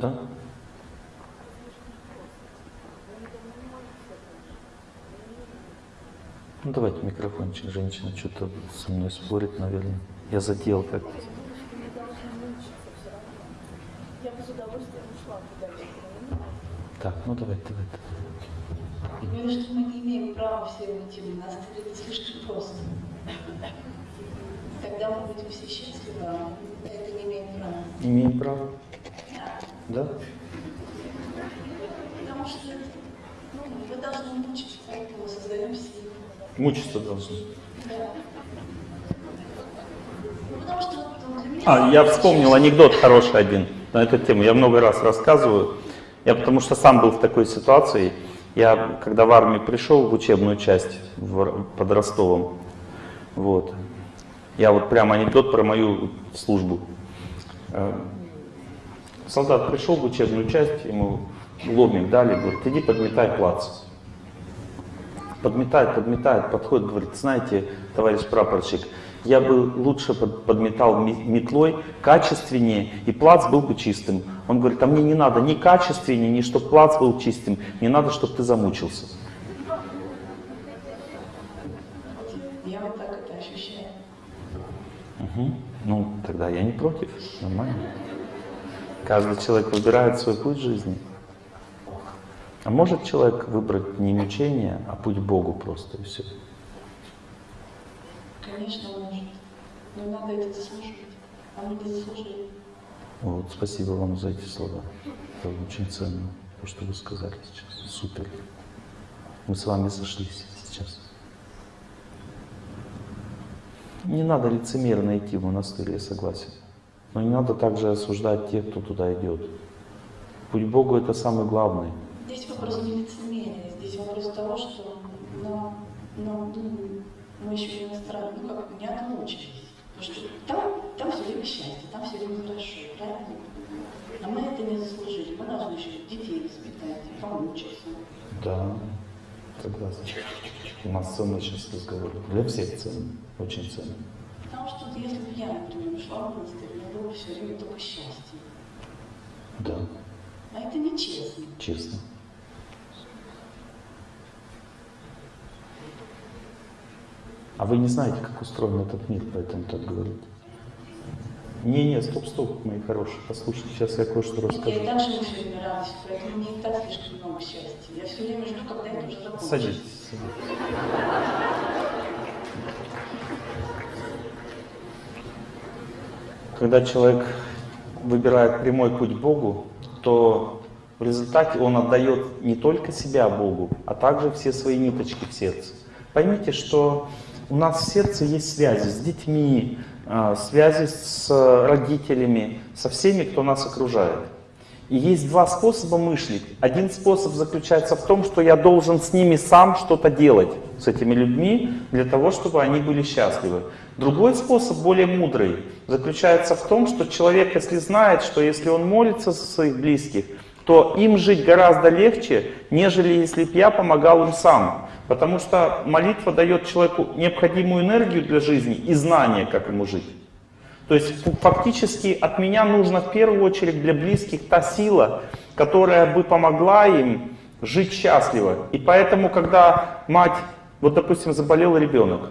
Да? Ну давайте микрофончик, женщина что-то со мной спорит, наверное. Я задел как-то. Я. Так, ну давайте, давайте. Ты говоришь, что мы не имеем права все уйти, у нас это слишком просто. Тогда мы будем все счастливы, а это не имеем права. Имеем право? Да? Потому что ну, вы должны мучиться, поэтому создаем семью. Мучиться должны. Да. Ну, что вот. А, я вспомнил анекдот хороший один на эту тему. Я много раз рассказываю. Я потому что сам был в такой ситуации. Я, когда в армию пришел в учебную часть в, под Ростовом, вот, я вот прямо анекдот про мою службу. Солдат пришел в учебную часть, ему ломик дали, говорит, иди подметай плац. Подметает, подметает, подходит, говорит, знаете, товарищ прапорщик, я бы лучше под- подметал ме- метлой, качественнее, и плац был бы чистым. Он говорит, а мне не надо ни качественнее, ни чтобы плац был чистым, мне надо, чтобы ты замучился. Я вот так это ощущаю. Мгм. Ну, тогда я не против, нормально. Каждый человек выбирает свой путь жизни. А может человек выбрать не мучение, а путь Богу просто и все. Конечно, может. Но надо это заслужить. А мы не заслужили. Вот, спасибо вам за эти слова. Это очень ценно, то, что вы сказали сейчас. Супер. Мы с вами сошлись сейчас. Не надо лицемерно идти в монастырь, я согласен. Но не надо также осуждать тех, кто туда идет. Путь Богу это самый главный. Здесь вопрос не лицемерия, здесь вопрос того, что ну, ну, ну, мы еще иностранные, ну как, не отмучились. Потому что там, там все время счастье, там все время хорошо, правильно? А мы это не заслужили. Мы должны еще детей воспитать, помучиться. Да, согласен. У нас ценный сейчас разговор. Для всех ценный, очень ценный. Потому что если бы я, например, шла в монастырь, у меня было бы все время только счастье. Да, А это нечестно. честно. А вы не знаете, как устроен этот мир, поэтому так говорите. Не-не, стоп-стоп, мои хорошие, послушайте, сейчас я кое-что Я расскажу. и так живу все время радостью, поэтому мне и так слишком много счастья. Я все время жду, когда это уже закончится. Садитесь, садитесь. Когда человек выбирает прямой путь Богу, то в результате он отдает не только себя Богу, а также все свои ниточки в сердце. Поймите, что у нас в сердце есть связи с детьми, а, связи с родителями, со всеми, кто нас окружает. И есть два способа мыслить. Один способ заключается в том, что я должен с ними сам что-то делать, с этими людьми, для того, чтобы они были счастливы. Другой способ, более мудрый, заключается в том, что человек, если знает, что если он молится за своих близких, то им жить гораздо легче, нежели если бы я помогал им сам. Потому что молитва дает человеку необходимую энергию для жизни и знание, как ему жить. То есть фактически от меня нужно в первую очередь для близких та сила, которая бы помогла им жить счастливо. И поэтому, когда мать, вот допустим, заболел ребенок,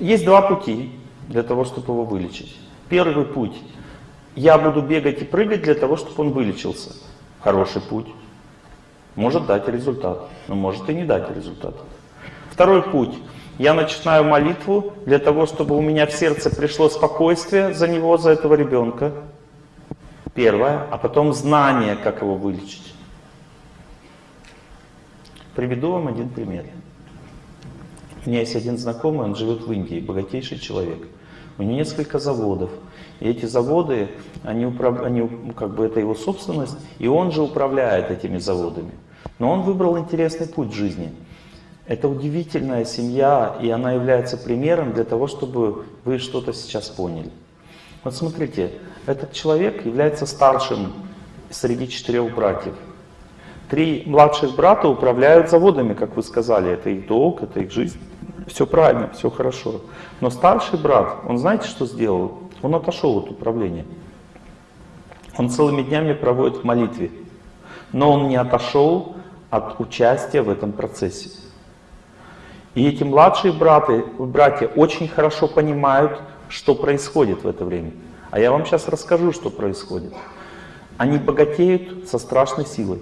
есть два пути для того, чтобы его вылечить. Первый путь. Я буду бегать и прыгать для того, чтобы он вылечился. Хороший путь. Может дать результат, но может и не дать результат. Второй путь. Я начинаю молитву для того, чтобы у меня в сердце пришло спокойствие за него, за этого ребенка. Первое. А потом знание, как его вылечить. Приведу вам один пример. У меня есть один знакомый, он живет в Индии, богатейший человек. У него несколько заводов. И эти заводы, они, управ... они как бы это его собственность, и он же управляет этими заводами. Но он выбрал интересный путь в жизни. Это удивительная семья, и она является примером для того, чтобы вы что-то сейчас поняли. Вот смотрите, этот человек является старшим среди четырех братьев. Три младших брата управляют заводами, как вы сказали, это их долг, это их жизнь. Все правильно, все хорошо. Но старший брат, он знаете, что сделал? Он отошел от управления. Он целыми днями проводит в молитве, но он не отошел от участия в этом процессе. И эти младшие братья, братья очень хорошо понимают, что происходит в это время. А я вам сейчас расскажу, что происходит. Они богатеют со страшной силой.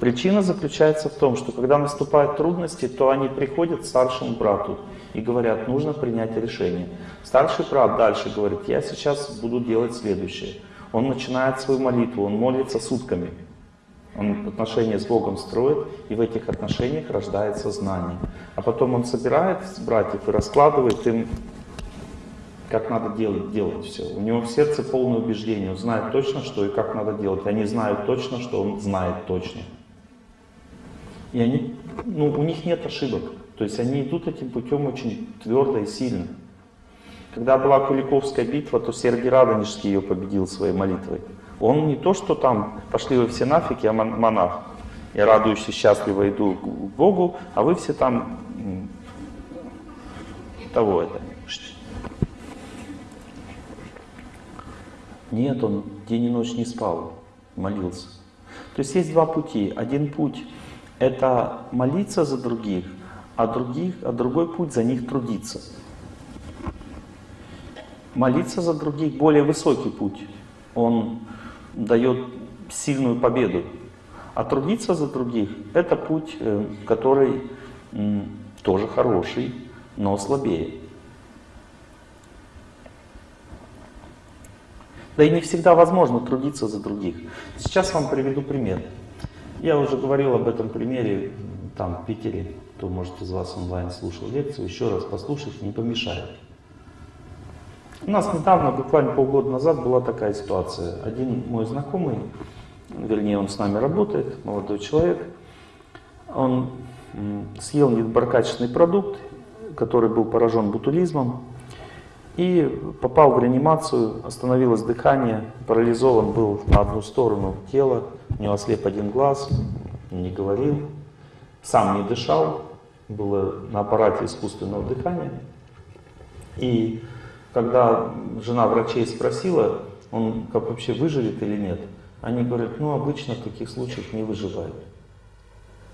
Причина заключается в том, что когда наступают трудности, то они приходят к старшему брату и говорят, нужно принять решение. Старший брат дальше говорит, я сейчас буду делать следующее. Он начинает свою молитву, он молится сутками. Он отношения с Богом строит, и в этих отношениях рождается знание. А потом он собирает братьев и раскладывает им, как надо делать, делать все. У него в сердце полное убеждение, он знает точно, что и как надо делать. Они знают точно, что он знает точно. И они, ну, у них нет ошибок. То есть они идут этим путем очень твердо и сильно. Когда была Куликовская битва, то Сергий Радонежский ее победил своей молитвой. Он не то, что там пошли вы все нафиг, я монах. Я радуюсь и счастливо иду к Богу, а вы все там того это. Нет, он день и ночь не спал, молился. То есть есть два пути. Один путь это молиться за других, а, других, а другой путь за них трудиться. Молиться за других более высокий путь. Он дает сильную победу. А трудиться за других – это путь, э, который тоже хороший, но слабее. Да и не всегда возможно трудиться за других. Сейчас вам приведу пример. Я уже говорил об этом примере там, в Питере. Кто, может, из вас онлайн слушал лекцию, еще раз послушать не помешает. У нас недавно, буквально полгода назад, была такая ситуация. Один мой знакомый, вернее, он с нами работает, молодой человек, он съел недоброкачественный продукт, который был поражен бутулизмом, и попал в реанимацию, остановилось дыхание, парализован был на одну сторону тела, у него ослеп один глаз, не говорил, сам не дышал, было на аппарате искусственного дыхания. И когда жена врачей спросила, он как вообще выживет или нет, они говорят, ну обычно в таких случаях не выживает.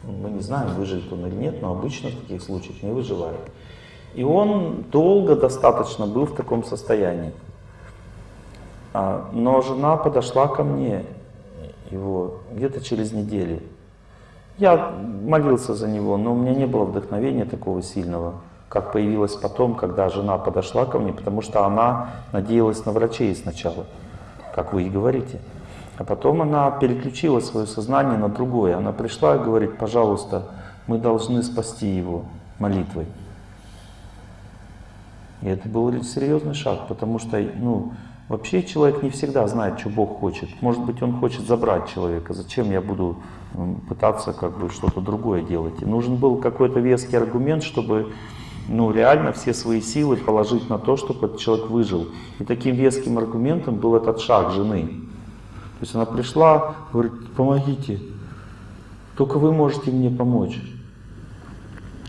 Мы не знаем, выживет он или нет, но обычно в таких случаях не выживает. И он долго достаточно был в таком состоянии. А, но жена подошла ко мне его где-то через неделю. Я молился за него, но у меня не было вдохновения такого сильного, как появилось потом, когда жена подошла ко мне, потому что она надеялась на врачей сначала, как вы и говорите. А потом она переключила свое сознание на другое. Она пришла и говорит, пожалуйста, мы должны спасти его молитвой. И это был серьезный шаг, потому что ну, вообще человек не всегда знает, что Бог хочет. Может быть, он хочет забрать человека. Зачем я буду пытаться как бы что-то другое делать? И нужен был какой-то веский аргумент, чтобы ну, реально все свои силы положить на то, чтобы этот человек выжил. И таким веским аргументом был этот шаг жены. То есть она пришла, говорит, помогите, только вы можете мне помочь.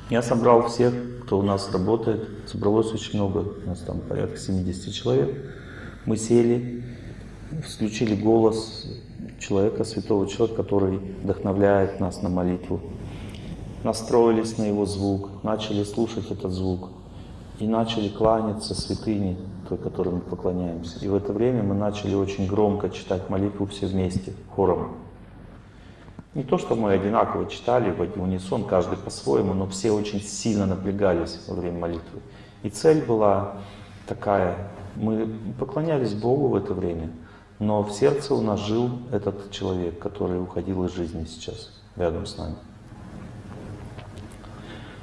Я собрал всех кто у нас работает, собралось очень много, у нас там порядка 70 человек. Мы сели, включили голос человека, святого человека, который вдохновляет нас на молитву. Настроились на его звук, начали слушать этот звук и начали кланяться святыне, той, которой мы поклоняемся. И в это время мы начали очень громко читать молитву все вместе, хором. Не то, что мы одинаково читали в унисон, каждый по-своему, но все очень сильно напрягались во время молитвы. И цель была такая, мы поклонялись Богу в это время, но в сердце у нас жил этот человек, который уходил из жизни сейчас, рядом с нами.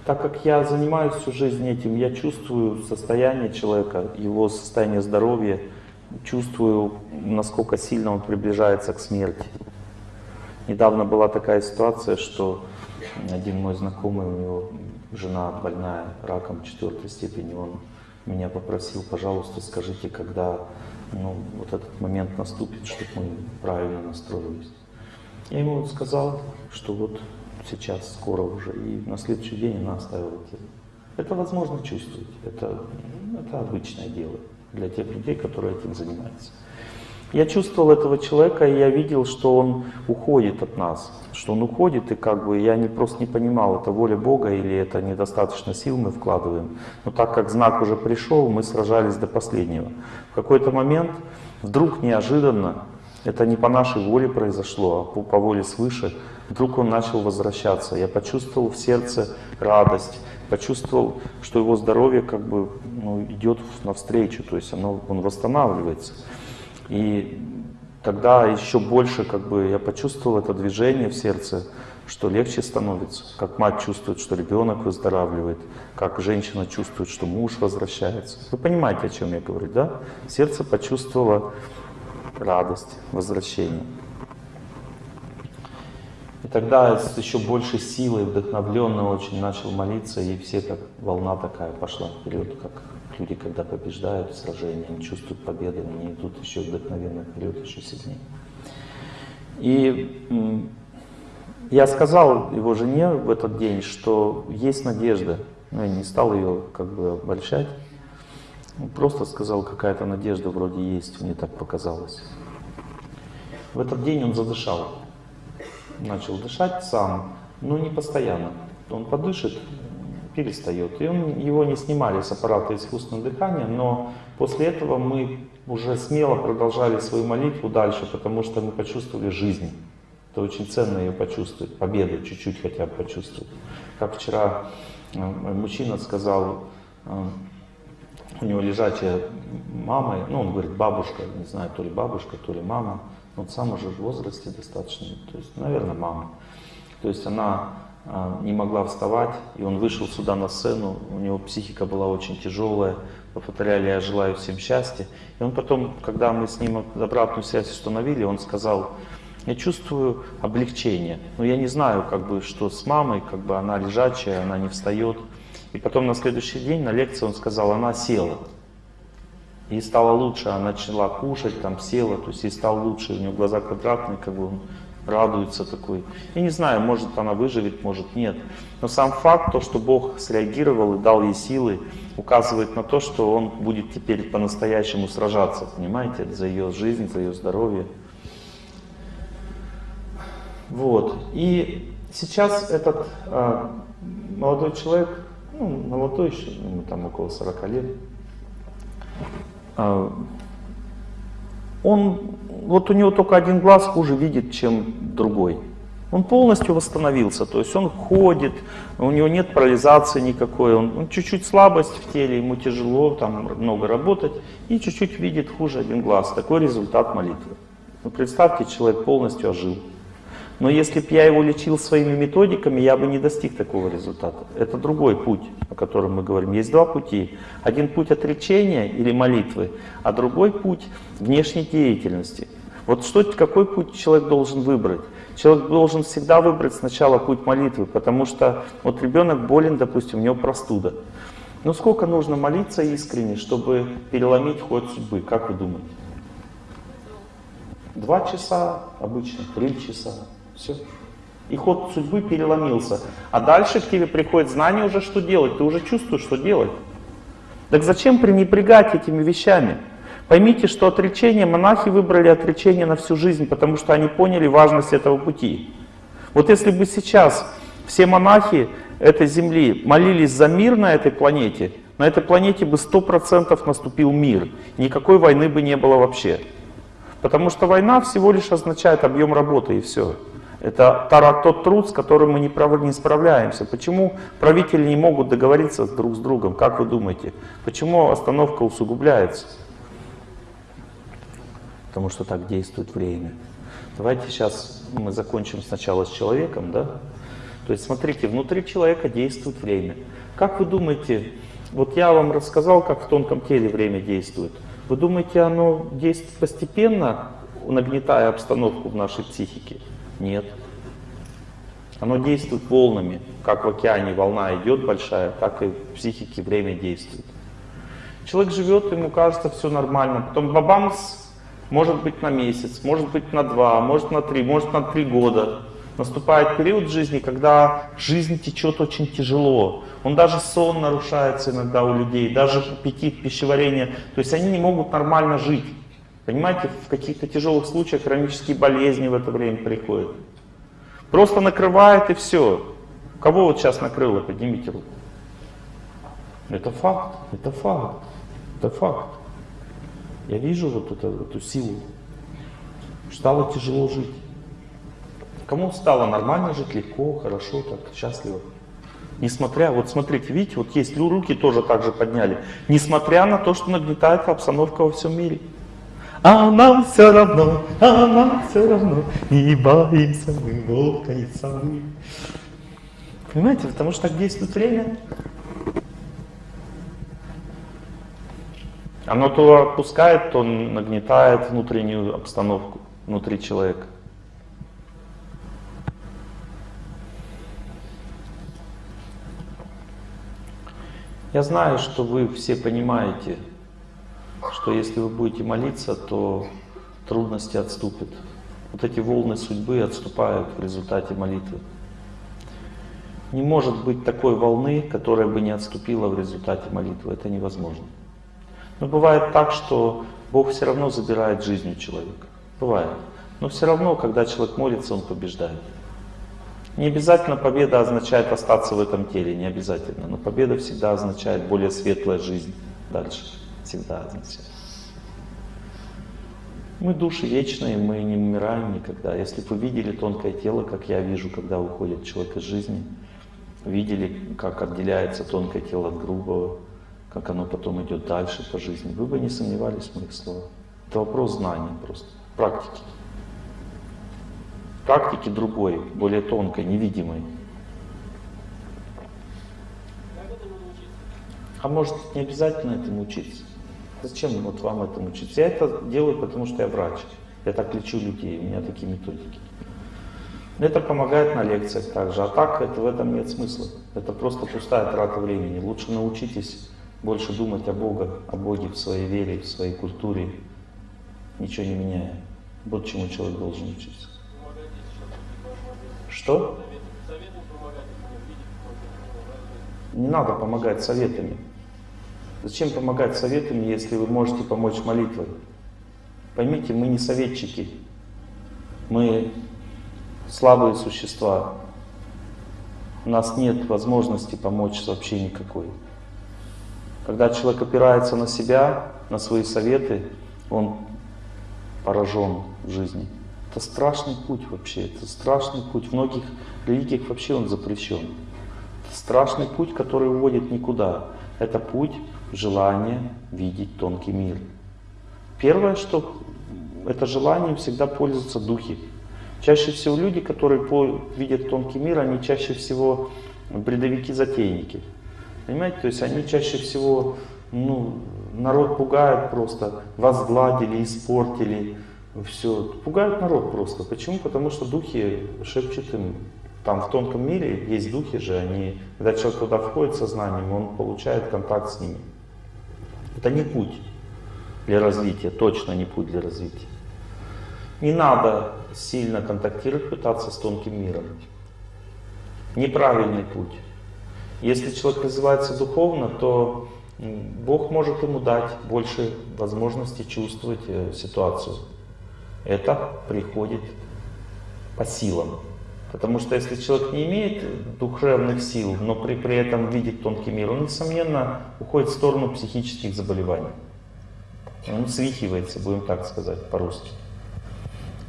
Так как я занимаюсь всю жизнь этим, я чувствую состояние человека, его состояние здоровья, чувствую, насколько сильно он приближается к смерти. Недавно была такая ситуация, что один мой знакомый, у него жена больная раком четвертой степени, он меня попросил, пожалуйста, скажите, когда ну, вот этот момент наступит, чтобы мы правильно настроились. Я ему сказал, что вот сейчас, скоро уже, и на следующий день она оставила тело. Это возможно чувствовать, это, это обычное дело для тех людей, которые этим занимаются. Я чувствовал этого человека, и я видел, что он уходит от нас, что он уходит, и как бы я не, просто не понимал, это воля Бога или это недостаточно сил мы вкладываем. Но так как знак уже пришел, мы сражались до последнего. В какой-то момент, вдруг неожиданно, это не по нашей воле произошло, а по, по воле свыше, вдруг он начал возвращаться. Я почувствовал в сердце радость, почувствовал, что его здоровье как бы ну, идет навстречу, то есть оно, он восстанавливается. И тогда еще больше как бы я почувствовал это движение в сердце, что легче становится, как мать чувствует, что ребенок выздоравливает, как женщина чувствует, что муж возвращается. Вы понимаете, о чем я говорю, да? Сердце почувствовало радость, возвращение. И тогда с еще большей силой, вдохновленно очень начал молиться, и все как волна такая пошла вперед, как люди, когда побеждают в сражении, они чувствуют победу, они идут еще вдохновенно вперед, еще сильнее. И я сказал его жене в этот день, что есть надежда. Ну, я не стал ее как бы обольщать. Просто сказал, какая-то надежда вроде есть, мне так показалось. В этот день он задышал. Начал дышать сам, но не постоянно. Он подышит, перестает. И он, его не снимали с аппарата искусственного дыхания, но после этого мы уже смело продолжали свою молитву дальше, потому что мы почувствовали жизнь. Это очень ценно ее почувствовать, победу чуть-чуть хотя бы почувствовать. Как вчера э, мужчина сказал, э, у него лежачая мама, ну он говорит бабушка, не знаю, то ли бабушка, то ли мама, он сам уже в возрасте достаточно, то есть, наверное, мама. То есть она а, не могла вставать, и он вышел сюда на сцену, у него психика была очень тяжелая, повторяли «я желаю всем счастья». И он потом, когда мы с ним обратную связь установили, он сказал, я чувствую облегчение, но я не знаю, как бы, что с мамой, как бы она лежачая, она не встает. И потом на следующий день на лекции он сказал, она села. Ей стало лучше, она начала кушать, там села, то есть ей стало лучше, у нее глаза квадратные, как бы он радуется такой. Я не знаю, может она выживет, может нет. Но сам факт, то, что Бог среагировал и дал ей силы, указывает на то, что Он будет теперь по-настоящему сражаться, понимаете, за ее жизнь, за ее здоровье. Вот. И сейчас этот э, молодой человек, ну, молодой еще, ему там около 40 лет, он вот у него только один глаз хуже видит, чем другой. Он полностью восстановился, то есть он ходит, у него нет парализации никакой, он чуть-чуть слабость в теле, ему тяжело там много работать, и чуть-чуть видит хуже один глаз. Такой результат молитвы. Ну, представьте, человек полностью ожил. Но если бы я его лечил своими методиками, я бы не достиг такого результата. Это другой путь, о котором мы говорим. Есть два пути. Один путь отречения или молитвы, а другой путь внешней деятельности. Вот что, какой путь человек должен выбрать? Человек должен всегда выбрать сначала путь молитвы, потому что вот ребенок болен, допустим, у него простуда. Ну сколько нужно молиться искренне, чтобы переломить ход судьбы, как вы думаете? Два часа обычно, три часа. Все. И ход судьбы переломился. А дальше к тебе приходит знание уже, что делать. Ты уже чувствуешь, что делать. Так зачем пренебрегать этими вещами? Поймите, что отречение, монахи выбрали отречение на всю жизнь, потому что они поняли важность этого пути. Вот если бы сейчас все монахи этой земли молились за мир на этой планете, на этой планете бы 100% наступил мир. Никакой войны бы не было вообще. Потому что война всего лишь означает объем работы и все. Это тот труд, с которым мы не справляемся. Почему правители не могут договориться друг с другом? Как вы думаете? Почему остановка усугубляется? Потому что так действует время. Давайте сейчас мы закончим сначала с человеком, да? То есть смотрите, внутри человека действует время. Как вы думаете, вот я вам рассказал, как в тонком теле время действует. Вы думаете, оно действует постепенно, нагнетая обстановку в нашей психике? Нет. Оно действует волнами. Как в океане волна идет большая, так и в психике время действует. Человек живет, ему кажется все нормально. Потом бабамс, может быть на месяц, может быть на два, может на три, может на три года. Наступает период жизни, когда жизнь течет очень тяжело. Он даже сон нарушается иногда у людей, даже аппетит, пищеварение. То есть они не могут нормально жить. Понимаете, в каких-то тяжелых случаях хронические болезни в это время приходят. Просто накрывает и все. Кого вот сейчас накрыло? Поднимите руку. Это факт, это факт, это факт. Я вижу вот эту, эту силу. Стало тяжело жить. Кому стало нормально жить, легко, хорошо, так, счастливо. Несмотря, вот смотрите, видите, вот есть руки тоже так же подняли. Несмотря на то, что нагнетает обстановка во всем мире. А нам все равно, а нам все равно, не боимся мы волка и совы. Понимаете, потому что так действует время. Оно то отпускает, то нагнетает внутреннюю обстановку внутри человека. Я знаю, что вы все понимаете, что если вы будете молиться, то трудности отступят. Вот эти волны судьбы отступают в результате молитвы. Не может быть такой волны, которая бы не отступила в результате молитвы. Это невозможно. Но бывает так, что Бог все равно забирает жизнь у человека. Бывает. Но все равно, когда человек молится, он побеждает. Не обязательно победа означает остаться в этом теле, не обязательно. Но победа всегда означает более светлая жизнь дальше. Всегда означает. Мы души вечные, мы не умираем никогда. Если бы вы видели тонкое тело, как я вижу, когда уходит человек из жизни, видели, как отделяется тонкое тело от грубого, как оно потом идет дальше по жизни, вы бы не сомневались в моих словах. Это вопрос знания просто, практики практики другой, более тонкой, невидимой. А может не обязательно этому учиться. Зачем вот вам этому учиться? Я это делаю, потому что я врач. Я так лечу людей, у меня такие методики. Это помогает на лекциях также. А так это, в этом нет смысла. Это просто пустая трата времени. Лучше научитесь больше думать о Боге, о Боге в своей вере, в своей культуре, ничего не меняя. Вот чему человек должен учиться. Что? Не надо помогать советами. Зачем помогать советами, если вы можете помочь молитвой? Поймите, мы не советчики. Мы слабые существа. У нас нет возможности помочь вообще никакой. Когда человек опирается на себя, на свои советы, он поражен в жизни. Это страшный путь вообще, это страшный путь. В многих религиях вообще он запрещен. Это страшный путь, который уводит никуда. Это путь желания видеть тонкий мир. Первое, что это желание всегда пользуются духи. Чаще всего люди, которые видят тонкий мир, они чаще всего бредовики-затейники. Понимаете? То есть они чаще всего, ну, народ пугают просто, возгладили, испортили, все, пугают народ просто. Почему? Потому что духи шепчут им, там в тонком мире есть духи же, они, когда человек туда входит сознанием, он получает контакт с ними. Это не путь для развития, точно не путь для развития. Не надо сильно контактировать, пытаться с тонким миром. Неправильный путь. Если человек развивается духовно, то Бог может ему дать больше возможности чувствовать э, ситуацию это приходит по силам. Потому что если человек не имеет духовных сил, но при, при этом видит тонкий мир, он, несомненно, уходит в сторону психических заболеваний. Он свихивается, будем так сказать, по-русски.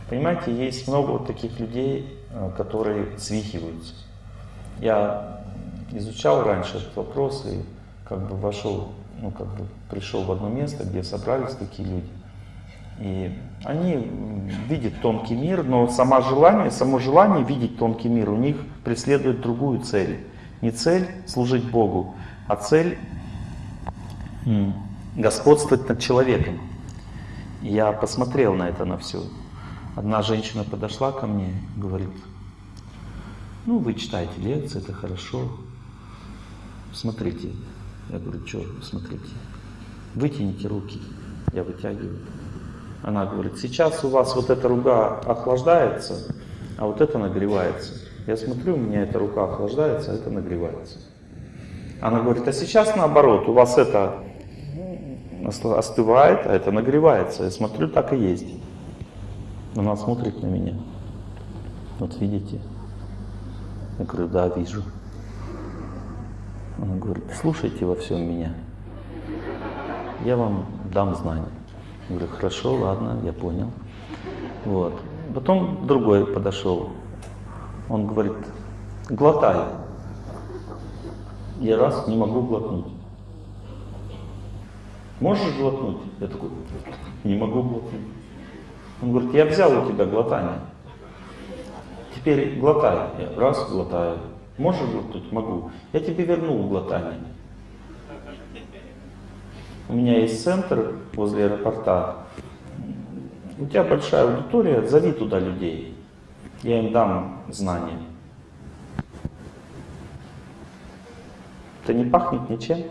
Понимаете, есть много вот таких людей, э, которые свихиваются. Я изучал раньше этот вопрос и как бы вошел, ну как бы пришел в одно место, где собрались такие люди. И они видят тонкий мир, но само желание, само желание видеть тонкий мир у них преследует другую цель. Не цель служить Богу, а цель господствовать над человеком. Я посмотрел на это, на все. Одна женщина подошла ко мне и говорит, ну вы читаете лекции, это хорошо. Смотрите. Я говорю, что смотрите? Вытяните руки. Я вытягиваю. Она говорит, сейчас у вас вот эта рука охлаждается, а вот это нагревается. Я смотрю, у меня эта рука охлаждается, а это нагревается. Она говорит, а сейчас наоборот, у вас это остывает, а это нагревается. Я смотрю, так и есть. Она смотрит на меня. Вот видите? Я говорю, да, вижу. Она говорит, слушайте во всем меня. Я вам дам знания. Говорю, хорошо, ладно, я понял. Вот. Потом другой подошел. Он говорит, глотай. Я раз не могу глотнуть. Можешь глотнуть? Я такой, не могу глотнуть. Он говорит, я взял у тебя глотание. Теперь глотай. Я раз глотаю. Можешь глотнуть? Могу. Я тебе вернул глотание. У меня есть центр возле аэропорта. У тебя большая аудитория, зови туда людей. Я им дам знания. Это не пахнет ничем.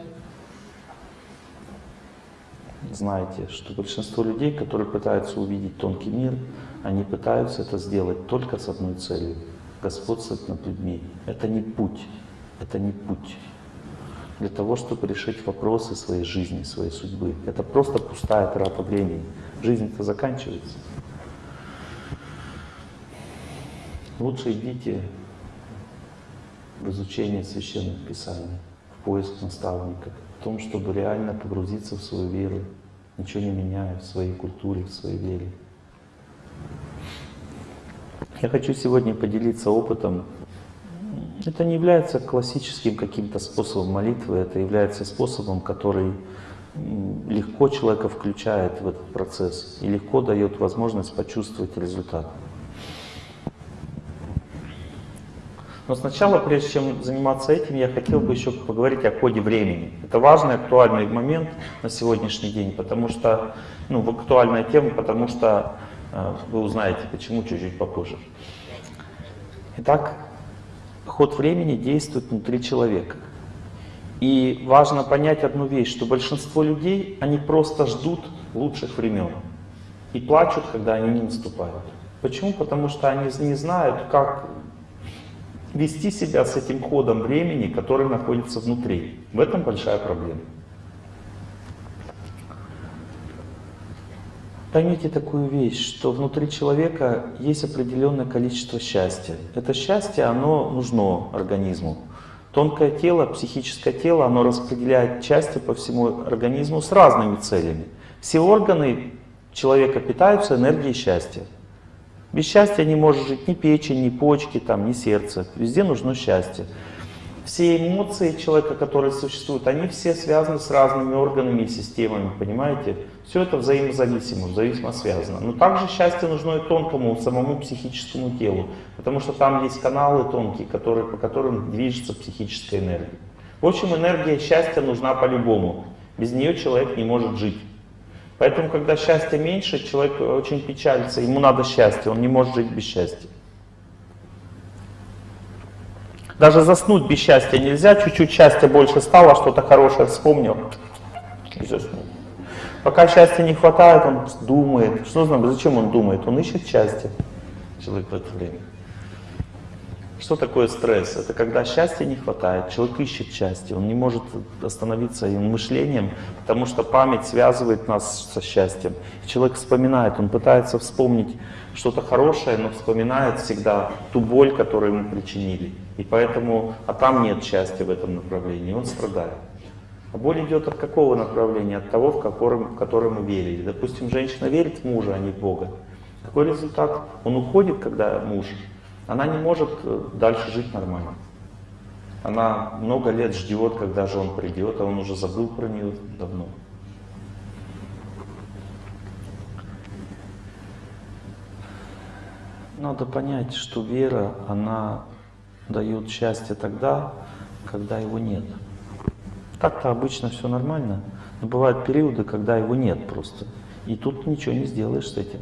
Знаете, что большинство людей, которые пытаются увидеть тонкий мир, они пытаются это сделать только с одной целью — господствовать над людьми. Это не путь, это не путь для того, чтобы решить вопросы своей жизни, своей судьбы. Это просто пустая трата времени. Жизнь-то заканчивается. Лучше идите в изучение священных писаний, в поиск наставника, в том, чтобы реально погрузиться в свою веру, ничего не меняя в своей культуре, в своей вере. Я хочу сегодня поделиться опытом. Это не является классическим каким-то способом молитвы, это является способом, который легко человека включает в этот процесс и легко дает возможность почувствовать результат. Но сначала, прежде чем заниматься этим, я хотел бы еще поговорить о ходе времени. Это важный, актуальный момент на сегодняшний день, потому что, ну, актуальная тема, потому что э, вы узнаете, почему чуть-чуть попозже. Итак, ход времени действует внутри человека. И важно понять одну вещь, что большинство людей, они просто ждут лучших времен и плачут, когда они не наступают. Почему? Потому что они не знают, как вести себя с этим ходом времени, который находится внутри. В этом большая проблема. Поймите такую вещь, что внутри человека есть определенное количество счастья. Это счастье, оно нужно организму. Тонкое тело, психическое тело, оно распределяет счастье по всему организму с разными целями. Все органы человека питаются энергией счастья. Без счастья не может жить ни печень, ни почки, там, ни сердце. Везде нужно счастье. Все эмоции человека, которые существуют, они все связаны с разными органами и системами, понимаете? Все это взаимозависимо, взаимно связано. Но также счастье нужно и тонкому, самому психическому телу, потому что там есть каналы тонкие, которые, по которым движется психическая энергия. В общем, энергия счастья нужна по-любому. Без нее человек не может жить. Поэтому, когда счастья меньше, человек очень печалится, ему надо счастье, он не может жить без счастья. Даже заснуть без счастья нельзя, чуть-чуть счастья больше стало, что-то хорошее вспомнил и. Пока счастья не хватает, он думает. Что знает, зачем он думает? Он ищет счастье, человек в это время. Что такое стресс? Это когда счастья не хватает, человек ищет счастье, он не может остановиться им мышлением, потому что память связывает нас со счастьем. Человек вспоминает, он пытается вспомнить что-то хорошее, но вспоминает всегда ту боль, которую ему причинили. И поэтому, а там нет счастья в этом направлении, он страдает. А боль идет от какого направления? От того, в котором, в котором мы верили. Допустим, женщина верит в мужа, а не в Бога. Какой результат? Он уходит, когда муж она не может дальше жить нормально. Она много лет ждет, когда же он придет, а он уже забыл про нее давно. Надо понять, что вера, она дает счастье тогда, когда его нет. Так-то обычно все нормально, но бывают периоды, когда его нет просто. И тут ничего не сделаешь с этим.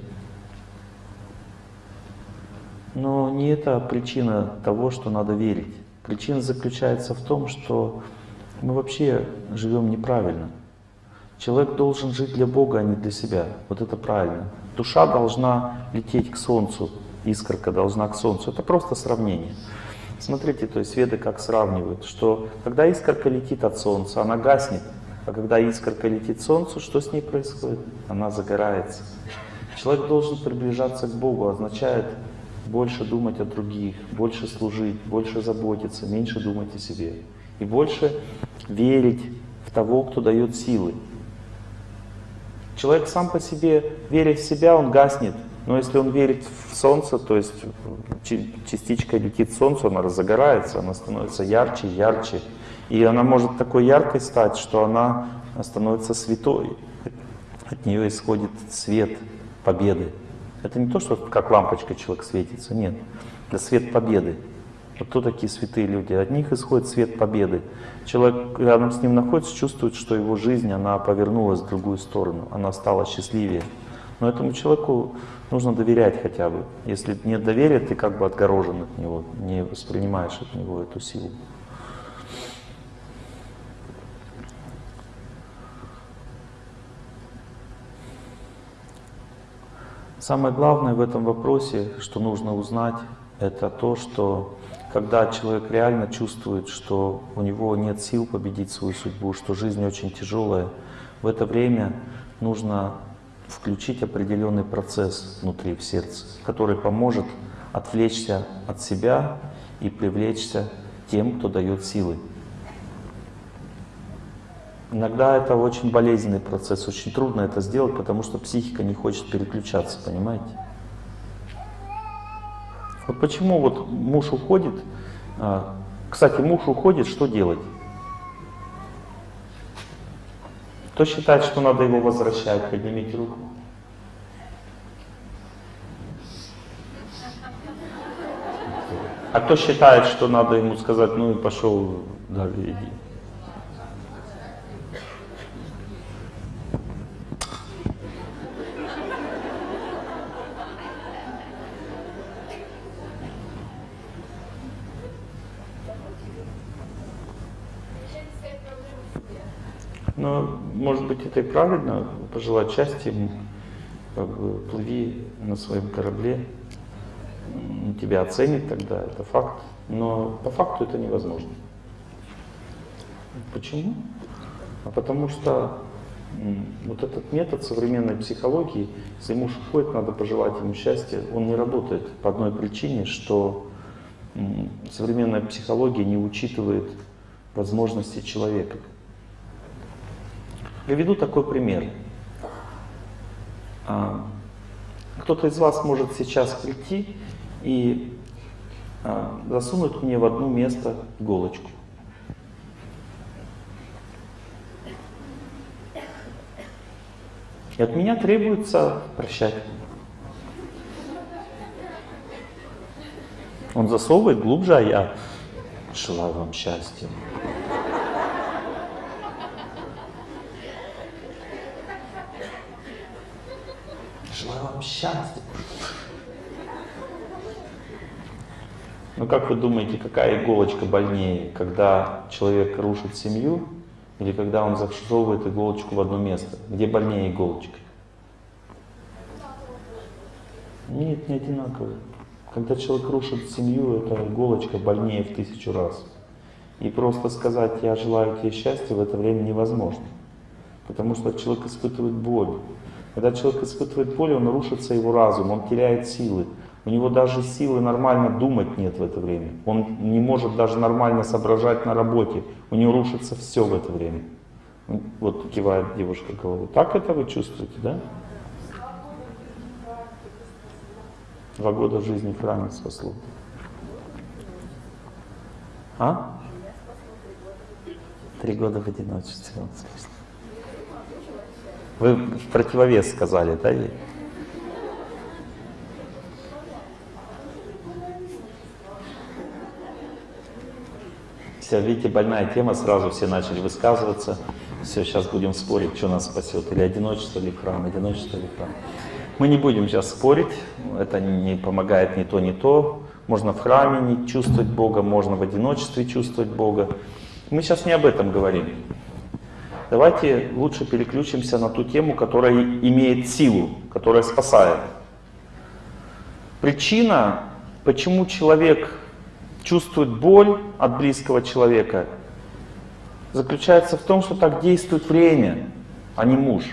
Но не это причина того, что надо верить. Причина заключается в том, что мы вообще живем неправильно. Человек должен жить для Бога, а не для себя. Вот это правильно. Душа должна лететь к Солнцу, искорка должна к Солнцу. Это просто сравнение. Смотрите, то есть веды как сравнивают, что когда искорка летит от Солнца, она гаснет, А когда искорка летит Солнцу, что с ней происходит? Она загорается. Человек должен приближаться к Богу, означает больше думать о других, больше служить, больше заботиться, меньше думать о себе. И больше верить в того, кто дает силы. Человек сам по себе, веря в себя, он гаснет. Но если он верит в солнце, то есть частичка летит солнцу, она разогорается, она становится ярче, ярче. И она может такой яркой стать, что она становится святой. От нее исходит свет победы. Это не то, что как лампочка человек светится, нет. Это свет победы. Вот кто такие святые люди? От них исходит свет победы. Человек рядом с ним находится, чувствует, что его жизнь, она повернулась в другую сторону, она стала счастливее. Но этому человеку нужно доверять хотя бы. Если нет доверия, ты как бы отгорожен от него, не воспринимаешь от него эту силу. Самое главное в этом вопросе, что нужно узнать, это то, что когда человек реально чувствует, что у него нет сил победить свою судьбу, что жизнь очень тяжелая, в это время нужно включить определенный процесс внутри, в сердце, который поможет отвлечься от себя и привлечься тем, кто дает силы. Иногда это очень болезненный процесс, очень трудно это сделать, потому что психика не хочет переключаться, понимаете? Вот почему вот муж уходит, а, кстати, муж уходит, что делать? Кто считает, что надо его возвращать, поднимите руку. А кто считает, что надо ему сказать, ну и пошел далее иди. Может быть, это и правильно, пожелать счастья ему, как бы плыви на своем корабле, тебя оценит тогда, это факт. Но по факту это невозможно. Почему? А потому что вот этот метод современной психологии, если муж уходит, надо пожелать ему счастья, он не работает по одной причине, что современная психология не учитывает возможности человека. Приведу такой пример. А, кто-то из вас может сейчас прийти и а, засунуть мне в одно место иголочку. И от меня требуется прощать. Он засовывает глубже, а я желаю вам счастья. Счастья. Ну как вы думаете, какая иголочка больнее, когда человек рушит семью или когда он засовывает иголочку в одно место? Где больнее иголочка? Нет, не одинаково. Когда человек рушит семью, эта иголочка больнее в тысячу раз. И просто сказать «я желаю тебе счастья» в это время невозможно. Потому что человек испытывает боль. Когда человек испытывает боль, он рушится его разум, он теряет силы. У него даже силы нормально думать нет в это время. Он не может даже нормально соображать на работе. У него рушится все в это время. Вот кивает девушка головой. Так это вы чувствуете, да? Два года жизни в храме спасло. А? Три года в одиночестве. Вы противовес сказали, да? Все, видите, больная тема, сразу все начали высказываться. Все, сейчас будем спорить, что нас спасет. Или одиночество, или храм, одиночество, или храм. Мы не будем сейчас спорить, это не помогает ни то, ни то. Можно в храме не чувствовать Бога, можно в одиночестве чувствовать Бога. Мы сейчас не об этом говорим. Давайте лучше переключимся на ту тему, которая имеет силу, которая спасает. Причина, почему человек чувствует боль от близкого человека, заключается в том, что так действует время, а не муж.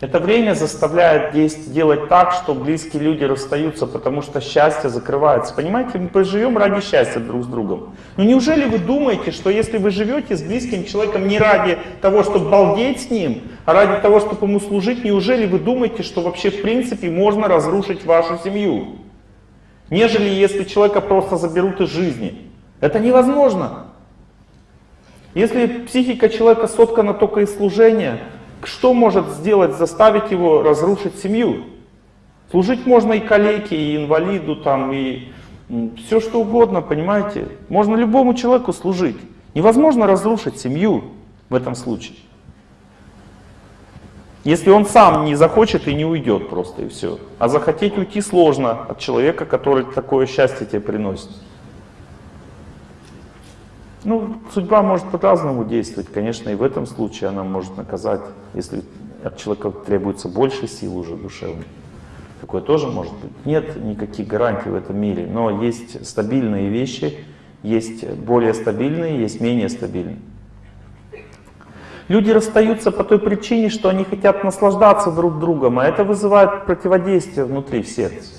Это время заставляет делать так, что близкие люди расстаются, потому что счастье закрывается. Понимаете, мы живем ради счастья друг с другом. Но неужели вы думаете, что если вы живете с близким человеком не ради того, чтобы балдеть с ним, а ради того, чтобы ему служить, неужели вы думаете, что вообще в принципе можно разрушить вашу семью? Нежели если человека просто заберут из жизни. Это невозможно. Если психика человека соткана только из служения, что может сделать, заставить его разрушить семью? Служить можно и калеке, и инвалиду, там, и все что угодно, понимаете? Можно любому человеку служить. Невозможно разрушить семью в этом случае. Если он сам не захочет и не уйдет просто, и все. А захотеть уйти сложно от человека, который такое счастье тебе приносит. Ну, судьба может по-разному действовать. Конечно, и в этом случае она может наказать, если от человека требуется больше сил уже душевной. Такое тоже может быть. Нет никаких гарантий в этом мире, но есть стабильные вещи, есть более стабильные, есть менее стабильные. Люди расстаются по той причине, что они хотят наслаждаться друг другом, а это вызывает противодействие внутри в сердце.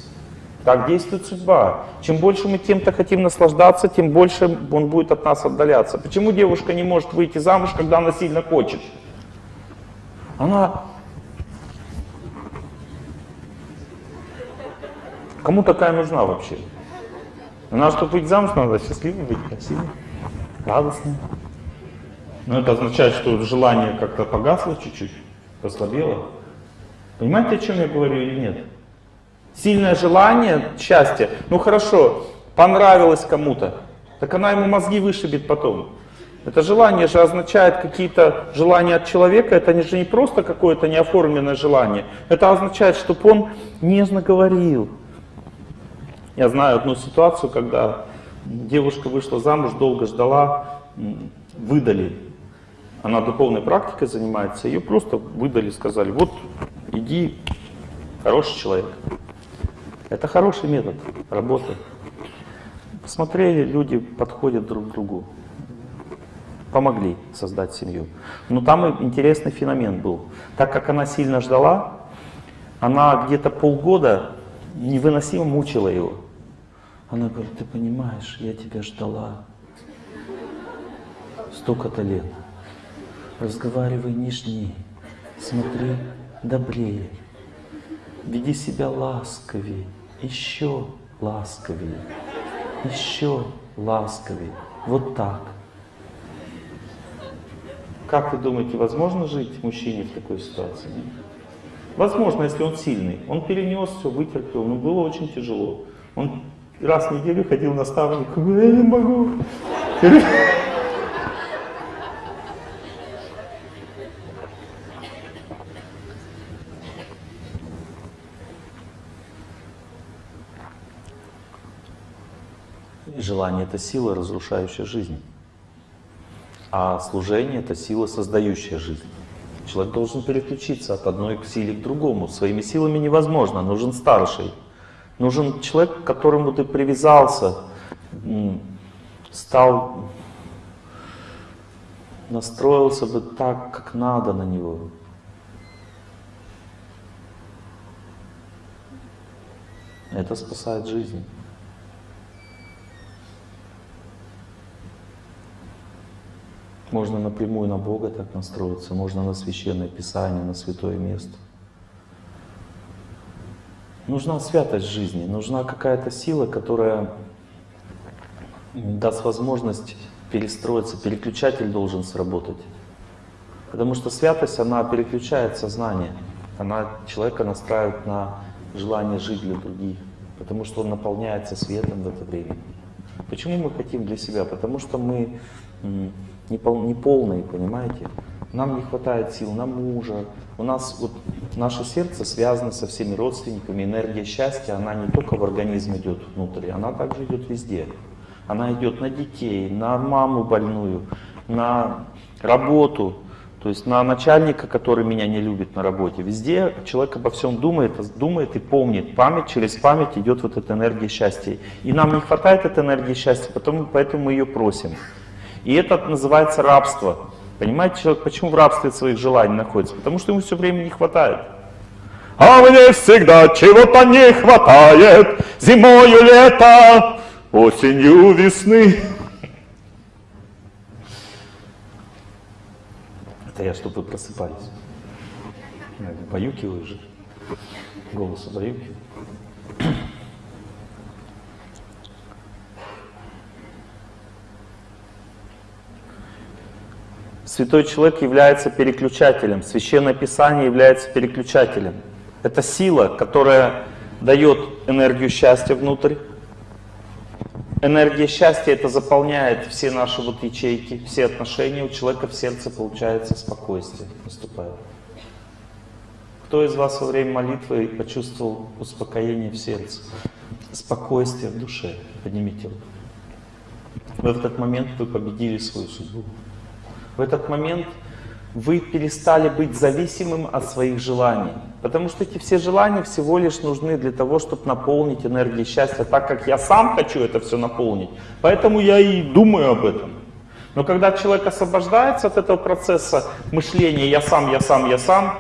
Так действует судьба. Чем больше мы кем-то хотим наслаждаться, тем больше он будет от нас отдаляться. Почему девушка не может выйти замуж, когда она сильно хочет? Она... Кому такая нужна вообще? Она, чтобы выйти замуж, надо счастливой быть, красивой, радостной. Но это означает, что желание как-то погасло чуть-чуть, послабело. Понимаете, о чем я говорю или нет? Сильное желание, счастье. Ну хорошо, понравилось кому-то. Так она ему мозги вышибет потом. Это желание же означает какие-то желания от человека. Это же не просто какое-то неоформленное желание. Это означает, чтобы он нежно говорил. Я знаю одну ситуацию, когда девушка вышла замуж, долго ждала, выдали она духовной практикой занимается, ее просто выдали, сказали, вот иди, хороший человек. Это хороший метод работы. Посмотрели, люди подходят друг к другу. Помогли создать семью. Но там интересный феномен был. Так как она сильно ждала, она где-то полгода невыносимо мучила его. Она говорит, ты понимаешь, я тебя ждала столько-то лет разговаривай нежнее, смотри добрее, веди себя ласковее, еще ласковее, еще ласковее. Вот так. Как вы думаете, возможно жить мужчине в такой ситуации? Возможно, если он сильный. Он перенес все, вытерпел, но было очень тяжело. Он раз в неделю ходил на ставник, я не могу. Желание — это сила, разрушающая жизнь. А служение — это сила, создающая жизнь. Человек должен переключиться от одной к силе к другому. Своими силами невозможно, нужен старший. Нужен человек, к которому ты привязался, стал, настроился бы так, как надо на него. Это спасает жизнь. Можно напрямую на Бога так настроиться, можно на Священное Писание, на Святое Место. Нужна святость жизни, нужна какая-то сила, которая даст возможность перестроиться, переключатель должен сработать. Потому что святость, она переключает сознание, она человека настраивает на желание жить для других, потому что он наполняется светом в это время. Почему мы хотим для себя? Потому что мы неполные, понимаете? Нам не хватает сил на мужа. У нас вот наше сердце связано со всеми родственниками. Энергия счастья, она не только в организм идет внутрь, она также идет везде. Она идет на детей, на маму больную, на работу, То есть на начальника, который меня не любит на работе. Везде человек обо всем думает, думает и помнит. Память, через память идет вот эта энергия счастья. И нам не хватает этой энергии счастья, потому, поэтому мы ее просим. И это называется рабство. Понимаете, человек почему в рабстве своих желаний находится? Потому что ему все время не хватает. А мне всегда чего-то не хватает, зимою лето, осенью весны. Это я, чтобы вы просыпались. Баюкиваю же. Голос баюкиваю. Святой человек является переключателем. Священное Писание является переключателем. Это сила, которая дает энергию счастья внутрь. Энергия счастья это заполняет все наши вот ячейки, все отношения. У человека в сердце получается спокойствие наступает. Кто из вас во время молитвы почувствовал успокоение в сердце? Спокойствие в душе. Поднимите руку. В этот момент вы победили свою судьбу. В этот момент вы перестали быть зависимым от своих желаний. Потому что эти все желания всего лишь нужны для того, чтобы наполнить энергией счастья, так как я сам хочу это все наполнить. Поэтому я и думаю об этом. Но когда человек освобождается от этого процесса мышления «я сам, я сам, я сам»,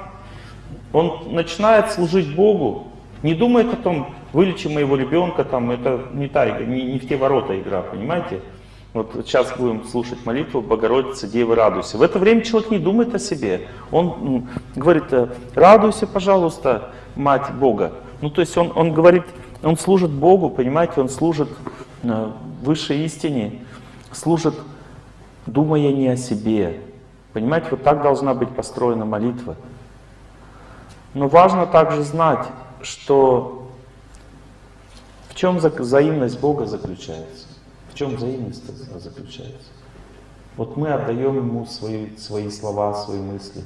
он начинает служить Богу, не думает о том, вылечи моего ребенка, там, это не, та, не, не в те ворота игра, понимаете? Вот сейчас будем слушать молитву Богородицы, Девы, радуйся. В это время человек не думает о себе. Он говорит, «Э, радуйся, пожалуйста, Мать Бога. Ну, то есть он, он говорит, он служит Богу, понимаете, он служит э, высшей истине, служит, думая не о себе. Понимаете, вот так должна быть построена молитва. Но важно также знать, что в чем взаимность Бога заключается чем взаимность заключается? Вот мы отдаем ему свои, свои слова, свои мысли.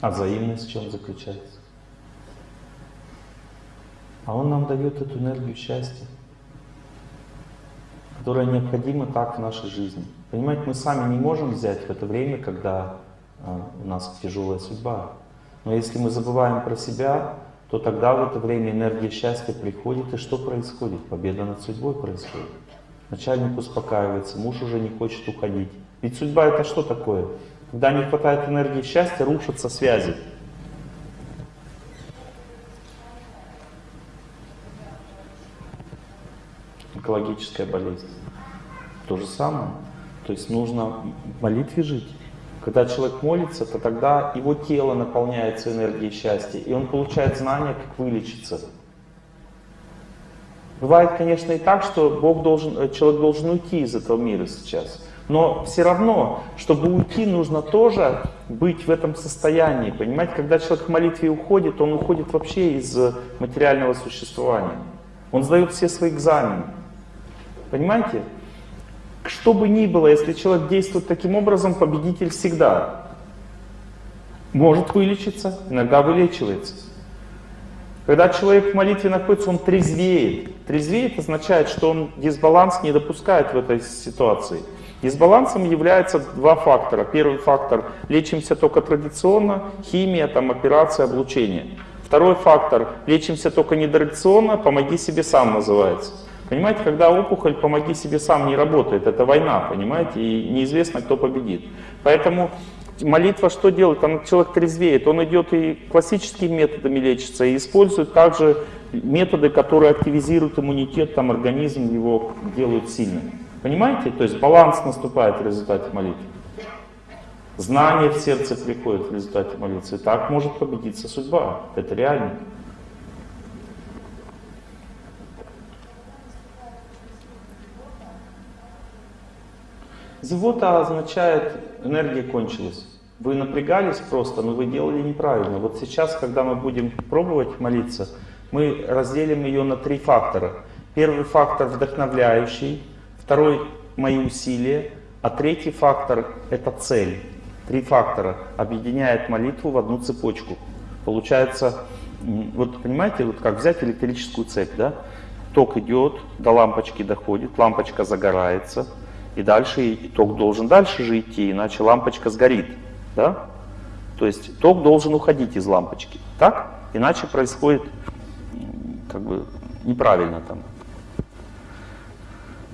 А взаимность в чем заключается? А он нам дает эту энергию счастья, которая необходима так в нашей жизни. Понимаете, мы сами не можем взять в это время, когда а, у нас тяжелая судьба. Но если мы забываем про себя, то тогда в это время энергия счастья приходит, и что происходит? Победа над судьбой происходит. Начальник успокаивается, муж уже не хочет уходить. Ведь судьба это что такое? Когда не хватает энергии счастья, рушатся связи. Экологическая болезнь. То же самое. То есть нужно в молитве жить. Когда человек молится, то тогда его тело наполняется энергией счастья, и он получает знания, как вылечиться. Бывает, конечно, и так, что Бог должен, э, человек должен уйти из этого мира сейчас. Но все равно, чтобы уйти, нужно тоже быть в этом состоянии. Понимаете, когда человек в молитве уходит, он уходит вообще из материального существования. Он сдает все свои экзамены. Понимаете? Что бы ни было, если человек действует таким образом, победитель всегда может вылечиться, иногда вылечивается. Когда человек в молитве находится, он трезвеет. Трезвеет означает, что он дисбаланс не допускает в этой ситуации. Дисбалансом являются два фактора. Первый фактор – лечимся только традиционно, химия, там, операция, облучение. Второй фактор – лечимся только нетрадиционно, помоги себе сам называется. Понимаете, когда опухоль «помоги себе сам» не работает, это война, понимаете, и неизвестно, кто победит. Поэтому молитва что делает? Она, человек трезвеет, он идет и классическими методами лечится, и использует также методы, которые активизируют иммунитет, там организм его делают сильным. Понимаете? То есть баланс наступает в результате молитвы. Знание в сердце приходит в результате молитвы. Так может победиться судьба. Это реально. Зевота означает, энергия кончилась. Вы напрягались просто, но вы делали неправильно. Вот сейчас, когда мы будем пробовать молиться, мы разделим ее на три фактора. Первый фактор вдохновляющий, второй мои усилия, а третий фактор это цель. Три фактора объединяет молитву в одну цепочку. Получается, вот понимаете, вот как взять электрическую цепь, да? Ток идет, до лампочки доходит, лампочка загорается, И дальше и ток должен дальше же идти, иначе лампочка сгорит. Да? То есть ток должен уходить из лампочки. Так? Иначе происходит как бы неправильно там.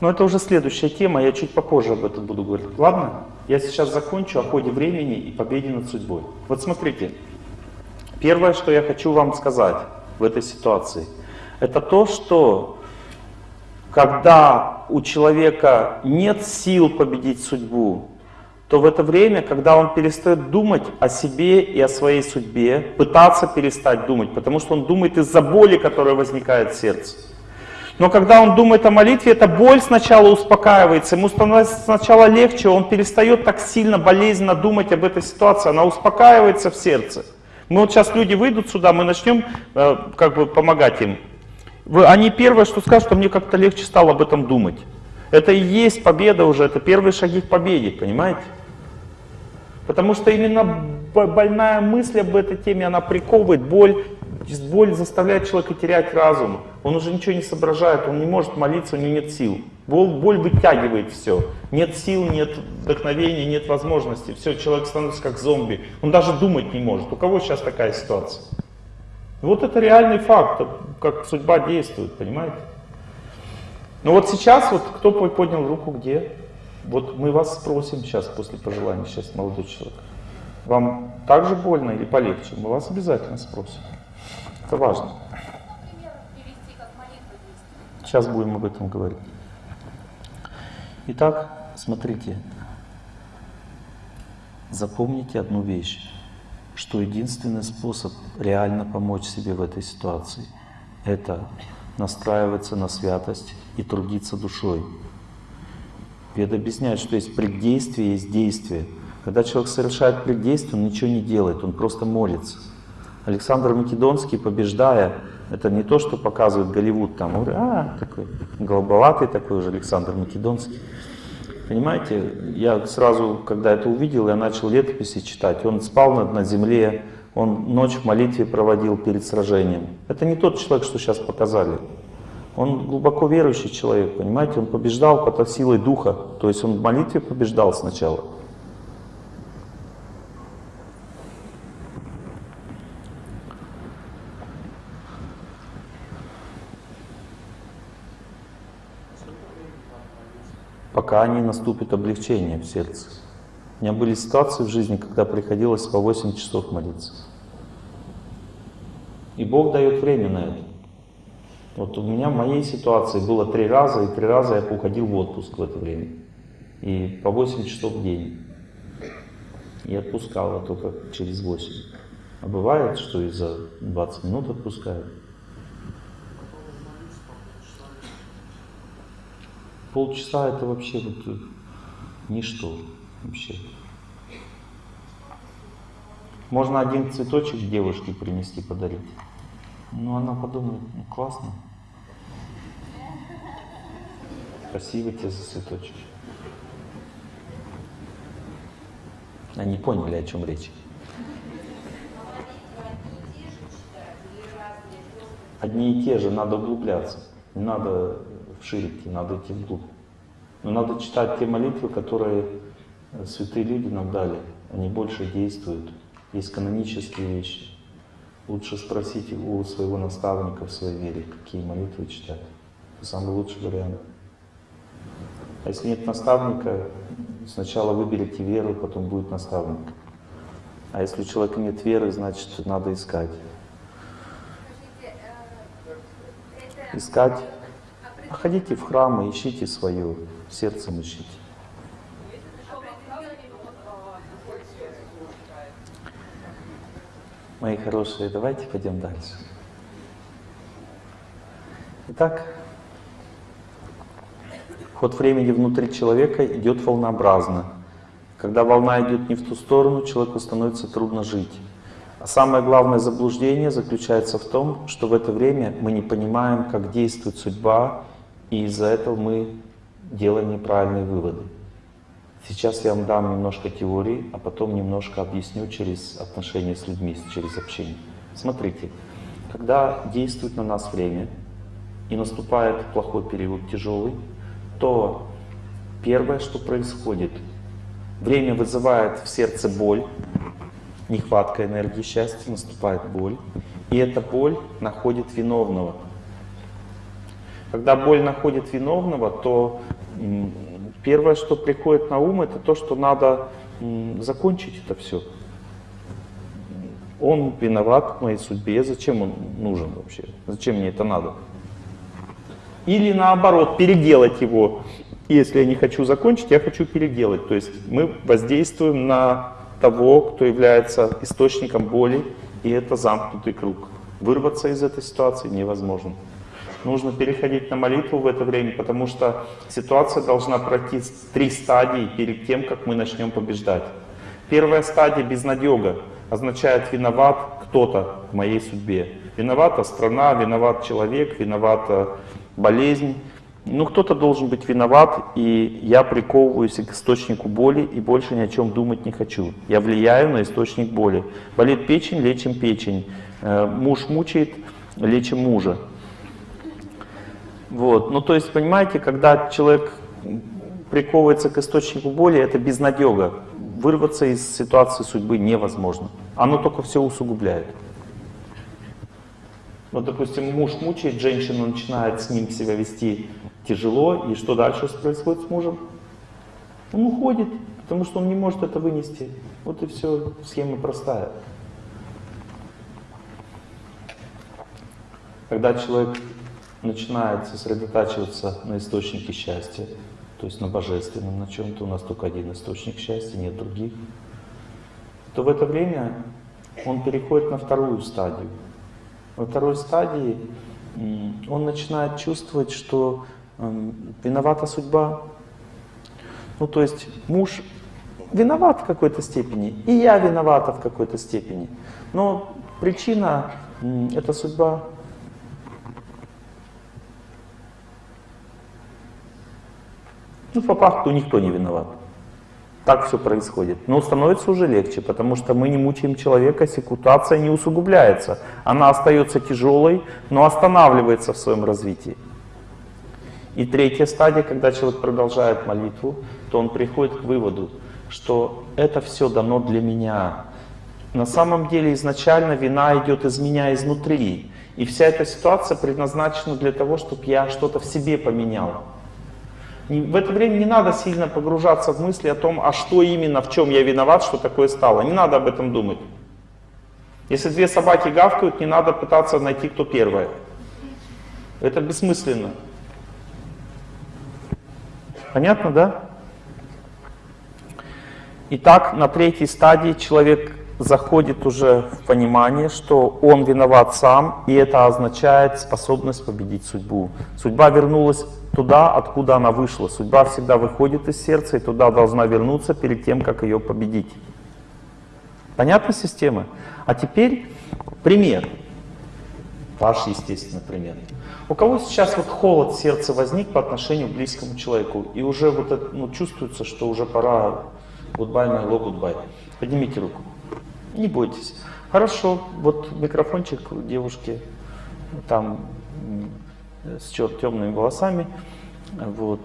Но это уже следующая тема, я чуть попозже об этом буду говорить. Ладно? Я сейчас закончу о ходе времени и победе над судьбой. Вот смотрите, первое, что я хочу вам сказать в этой ситуации, это то, что когда у человека нет сил победить судьбу, то в это время, когда он перестает думать о себе и о своей судьбе, пытаться перестать думать, потому что он думает из-за боли, которая возникает в сердце. Но когда он думает о молитве, эта боль сначала успокаивается, ему становится сначала легче, он перестает так сильно, болезненно думать об этой ситуации, она успокаивается в сердце. Мы вот сейчас люди выйдут сюда, мы начнем э, как бы помогать им. Они первое, что скажут, что мне как-то легче стало об этом думать. Это и есть победа уже, это первые шаги к победе, понимаете? Потому что именно больная мысль об этой теме, она приковывает боль, боль заставляет человека терять разум. Он уже ничего не соображает, он не может молиться, у него нет сил. Боль, боль вытягивает все. Нет сил, нет вдохновения, нет возможности. Все, человек становится как зомби. Он даже думать не может. У кого сейчас такая ситуация? Вот это реальный факт, как судьба действует, понимаете? Но вот сейчас, вот кто поднял руку где? Вот мы вас спросим сейчас, после пожелания, сейчас молодой человек. Вам так же больно или полегче? Мы вас обязательно спросим. Это важно. Сейчас будем об этом говорить. Итак, смотрите. Запомните одну вещь, что единственный способ реально помочь себе в этой ситуации – это настраиваться на святость и трудиться душой. Веда объясняет, что есть преддействие, есть действие. Когда человек совершает преддействие, он ничего не делает, он просто молится. Александр Македонский, побеждая, это не то, что показывает Голливуд, там, а, такой голубоватый такой уже Александр Македонский. Понимаете, я сразу, когда это увидел, я начал летописи читать. Он спал на, на земле, он ночь в молитве проводил перед сражением. Это не тот человек, что сейчас показали. Он глубоко верующий человек, понимаете, он побеждал под силой духа, то есть он в молитве побеждал сначала. Пока не наступит облегчение в сердце. У меня были ситуации в жизни, когда приходилось по 8 часов молиться. И Бог дает время на это. Вот у меня в моей ситуации было три раза, и три раза я уходил в отпуск в это время. И по 8 часов в день. И отпускала только через 8. А бывает, что и за 20 минут отпускают. Полчаса это вообще вот э, ничто вообще. Можно один цветочек девушке принести, подарить. Ну, она подумает, ну, классно. Спасибо тебе за цветочек. Они поняли, о чем речь. Одни и те же, надо углубляться. Не надо вширь надо идти вглубь. Но надо читать те молитвы, которые э, святые люди нам дали. Они больше действуют. Есть канонические вещи. Лучше спросить у своего наставника в своей вере, какие молитвы читать. Это самый лучший вариант. А если нет наставника, сначала выберите веру, потом будет наставник. А если у человека нет веры, значит надо искать. Искать Ходите в храмы, ищите свое, сердцем ищите. Мои хорошие, давайте пойдем дальше. Итак, ход времени внутри человека идет волнообразно. Когда волна идет не в ту сторону, человеку становится трудно жить. А самое главное заблуждение заключается в том, что в это время мы не понимаем, как действует судьба и из-за этого мы делаем неправильные выводы. Сейчас я вам дам немножко теории, а потом немножко объясню через отношения с людьми, через общение. Смотрите, когда действует на нас время и наступает плохой период, тяжелый, то первое, что происходит, время вызывает в сердце боль, нехватка энергии счастья, наступает боль, и эта боль находит виновного. Когда боль находит виновного, то первое, что приходит на ум, это то, что надо закончить это все. Он виноват в моей судьбе, зачем он нужен вообще? Зачем мне это надо? Или наоборот, переделать его. Если я не хочу закончить, я хочу переделать. То есть мы воздействуем на того, кто является источником боли, и это замкнутый круг. Вырваться из этой ситуации невозможно. Нужно переходить на молитву в это время, потому что ситуация должна пройти три стадии перед тем, как мы начнем побеждать. Первая стадия безнадега означает виноват кто-то в моей судьбе. Виновата страна, виноват человек, виновата болезнь. Ну, кто-то должен быть виноват, и я приковываюсь к источнику боли и больше ни о чем думать не хочу. Я влияю на источник боли. Болит печень, лечим печень. Э, муж мучает, лечим мужа. Вот. Ну, то есть, понимаете, когда человек приковывается к источнику боли, это безнадега. Вырваться из ситуации судьбы невозможно. Оно только все усугубляет. Вот, допустим, муж мучает женщину, начинает с ним себя вести тяжело, и что дальше происходит с мужем? Он уходит, потому что он не может это вынести. Вот и все, схема простая. Когда человек начинает сосредотачиваться на источнике счастья, то есть на божественном, на чем-то, у нас только один источник счастья, нет других, то в это время он переходит на вторую стадию. Во второй стадии он начинает чувствовать, что виновата судьба. Ну, то есть муж виноват в какой-то степени, и я виновата в какой-то степени. Но причина — это судьба. Ну, по факту никто не виноват. Так все происходит. Но становится уже легче, потому что мы не мучаем человека, ситуация не усугубляется. Она остается тяжелой, но останавливается в своем развитии. И третья стадия, когда человек продолжает молитву, то он приходит к выводу, что это все дано для меня. На самом деле изначально вина идет из меня изнутри. И вся эта ситуация предназначена для того, чтобы я что-то в себе поменял. В это время не надо сильно погружаться в мысли о том, а что именно, в чем я виноват, что такое стало. Не надо об этом думать. Если две собаки гавкают, не надо пытаться найти, кто первая. Это бессмысленно. Понятно, да? Итак, на третьей стадии человек заходит уже в понимание, что он виноват сам, и это означает способность победить судьбу. Судьба вернулась туда, откуда она вышла. Судьба всегда выходит из сердца и туда должна вернуться перед тем, как ее победить. Понятна система? А теперь пример. Ваш естественный пример. У кого сейчас вот холод в сердце возник по отношению к близкому человеку, и уже вот это, ну, чувствуется, что уже пора goodbye, my love, goodbye. Поднимите руку. Не бойтесь. Хорошо, вот микрофончик девушки, там с темными волосами. Вот,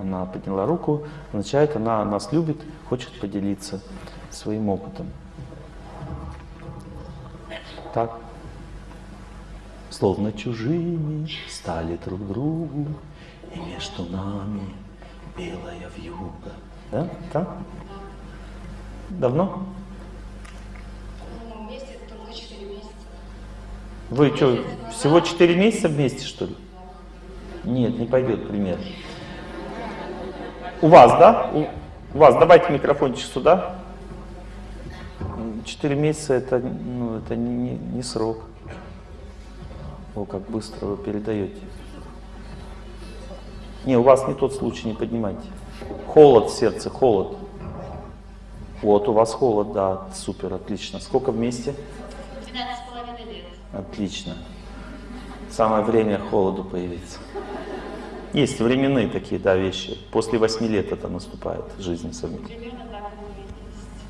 она подняла руку, означает, она нас любит, хочет поделиться своим опытом. Так. Словно чужими стали друг другу, и между нами белая вьюга. Да? Так? Давно? Вы что, всего 4 месяца вместе, что ли? Нет, не пойдет пример. У вас, да? У, вас, давайте микрофончик сюда. Четыре месяца это, ну, это не, не срок. О, как быстро вы передаете. Не, у вас не тот случай, не поднимайте. Холод в сердце, холод. Вот, у вас холод, да, супер, отлично. Сколько вместе? 12,5 лет. Отлично. Самое время холоду появиться. Есть временные такие, да, вещи. После восьми лет это наступает, жизнь совместно. Примерно так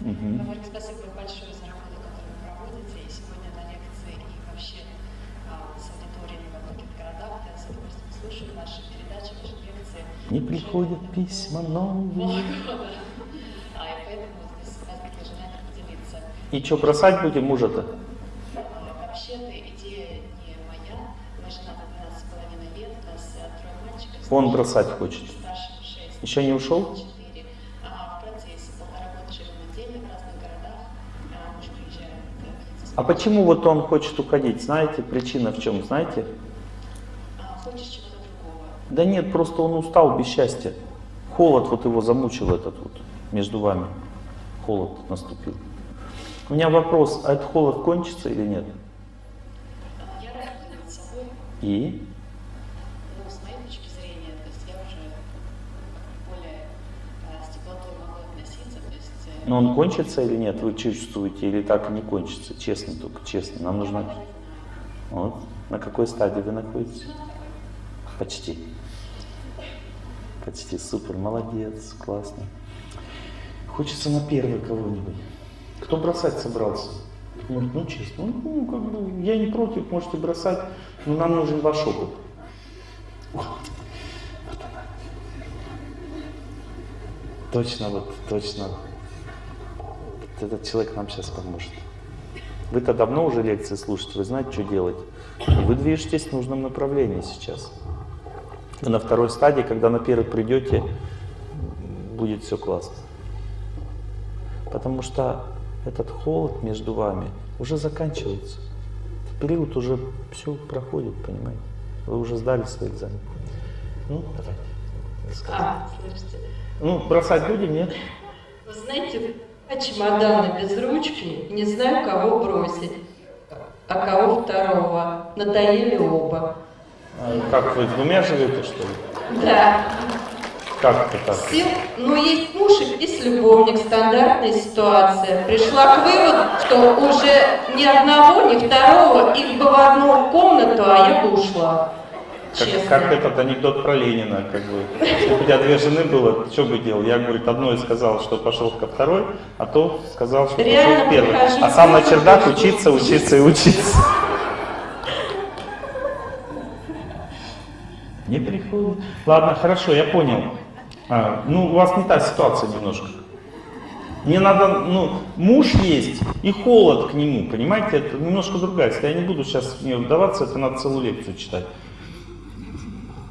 и. Мгм. Говорю спасибо большое за работу, которую вы проводите, и сегодня на лекции, и вообще а, с аудиторией во многих городах. Я с удовольствием слушаю ваши передачи, ваши лекции. Не приходят письма новые. А. И что, бросать будем мужа-то? Он бросать хочет. Старшим 6. Еще не ушел? 4. А почему вот он хочет уходить? Знаете, причина в чем? Знаете? Да нет, просто он устал без счастья. Холод вот его замучил этот вот между вами. Холод наступил. У меня вопрос, а этот холод кончится или нет? И? ну, с моей точки зрения, то есть я уже более а, с теплотой могу относиться, то есть... э, Но он кончится или нет? Вы чувствуете или так и не кончится? Честно только, честно. Нам нужно... Вот. На какой стадии вы находитесь? Почти. Почти супер, молодец, классно. Хочется на первый кого-нибудь. Кто бросать собрался? Может, ну честно, ну, ну, как бы, я не против, можете бросать, но нам нужен ваш опыт. Точно, вот, точно. Этот человек нам сейчас поможет. Вы-то давно уже лекции слушаете, вы знаете, что делать. Вы движетесь в нужном направлении сейчас. Вы на второй стадии, когда на первый придете, будет все классно. Потому что этот холод между вами уже заканчивается. Этот период уже все проходит, понимаете? Вы уже сдали свой экзамен. Ну, давайте. А, слушайте, Ну, бросать будем, нет? вы знаете, а чемоданы без ручки, не знаю, кого бросить, а кого второго. Надоели оба. А как вы с двумя живете, что ли? Да, Как это так? все, ну есть муж и есть любовник, стандартная ситуация. Пришла к выводу, что уже ни одного, ни второго, их бы в одну комнату, а я бы ушла. Как, Честно. как этот анекдот про Ленина, как бы. Если бы у тебя две жены было, что бы делал? Я, говорит, одной сказал, что пошел ко второй, а то сказал, что Реально пошел к первой. прихожу А сам на чердак учиться, учиться и учиться. Не приходит. Ладно, хорошо, я понял. А, ну, у вас не та ситуация немножко. Мне надо, ну, муж есть и холод к нему, понимаете? Это немножко другая. Я не буду сейчас в нее вдаваться, это надо целую лекцию читать.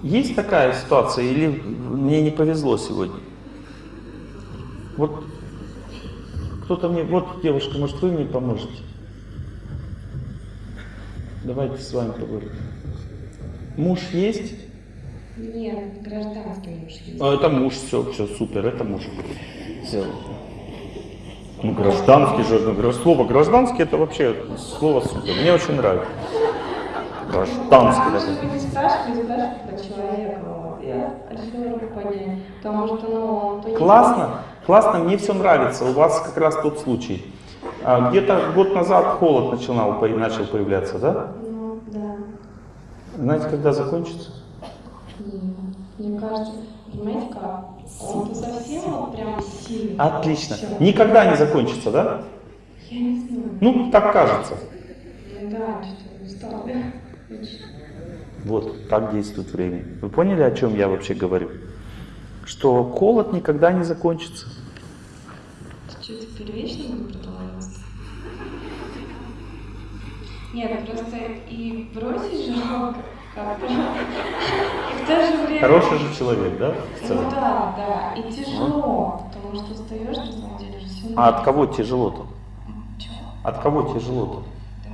Есть такая ситуация или мне не повезло сегодня? Вот кто-то мне, вот девушка, может вы мне поможете? Давайте с вами поговорим. Муж есть? Нет, гражданский муж есть. А, это муж, все, все, супер, это муж. Все. Ну, гражданский же, ну, слово гражданский это вообще слово супер. Мне очень нравится. Гражданский. такой. Не спрашивай, спрашивай про человека. Я решила понять. Потому что, ну, не Классно, классно, мне все нравится. У вас как раз тот случай. А, Где-то год назад холод начинал, начал появляться, да? Ну, да. Знаете, когда закончится? И мне кажется, понимаете как? Он совсем вот прям сильный. Отлично. Всё. Никогда не закончится, да? Я не знаю. Ну, так кажется. Да, что-то устал. Вот, так действует время. Вы поняли, о чем я вообще говорю? Что холод никогда не закончится. Что теперь вечно будет продолжаться? Нет, просто и бросить жалко как-то. И в то же время... Хороший же человек, да? в Ну да, да, и тяжело, потому что устаешь на самом деле же все. А от кого тяжело-то? Чего? От кого тяжело-то?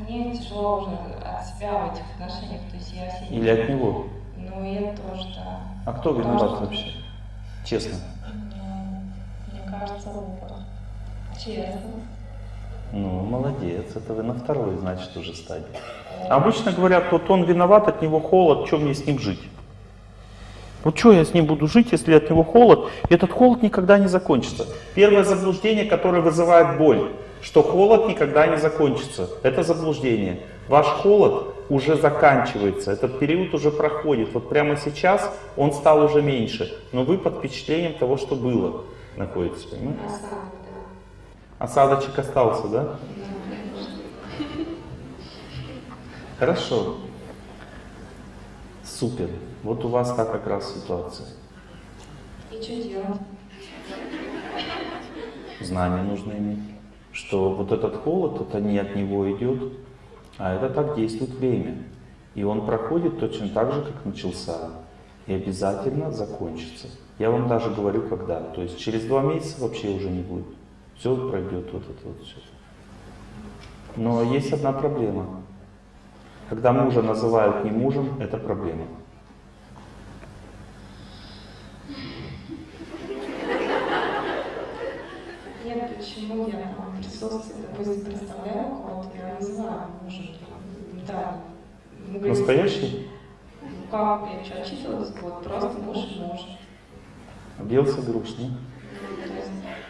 Мне тяжело уже от себя в этих отношениях, то есть я сидела. Или от него? Ну это тоже, да. А кто виноват вообще? Честно. ну, Мне кажется, оба. Честно. Ну, молодец, это вы на второй, значит, уже стадии. Обычно говорят, вот он виноват, от него холод, что мне с ним жить? Вот что я с ним буду жить, если от него холод? Этот холод никогда не закончится. Первое заблуждение, которое вызывает боль, что холод никогда не закончится. Это заблуждение. Ваш холод уже заканчивается, этот период уже проходит. Вот прямо сейчас он стал уже меньше, но вы под впечатлением того, что было, находитесь. Понимаете? Осадочек остался, да? Хорошо. Супер. Вот у вас так как раз ситуация. И что делать? Знания нужно иметь. Что вот этот холод, это не от него идет, а это так действует время. И он проходит точно так же, как начался. И обязательно закончится. Я вам даже говорю, когда. То есть через два месяца вообще уже не будет. Все пройдет вот это вот все. Но есть одна проблема. Когда мужа называют не мужем, это проблема. Нет, почему я там в присутствии, допустим, представляю кого-то, я называю мужем. Да. Мы говорим, Настоящий? Ну как, я отчитывалась? Вот, просто муж и муж. Бился грустно.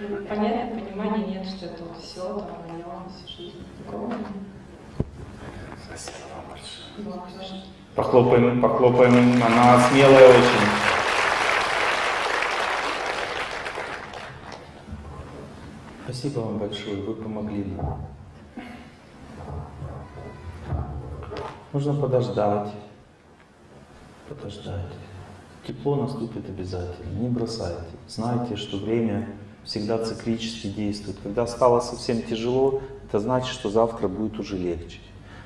Ну, понятно, понимания нет, что это вот все, там, мое, всю жизнь. Такого. Спасибо вам большое. Похлопаем, похлопаем, она смелая очень. Спасибо вам большое, вы помогли нам. Нужно подождать, подождать. Тепло наступит обязательно, не бросайте. Знайте, что время всегда циклически действует. Когда стало совсем тяжело, это значит, что завтра будет уже легче.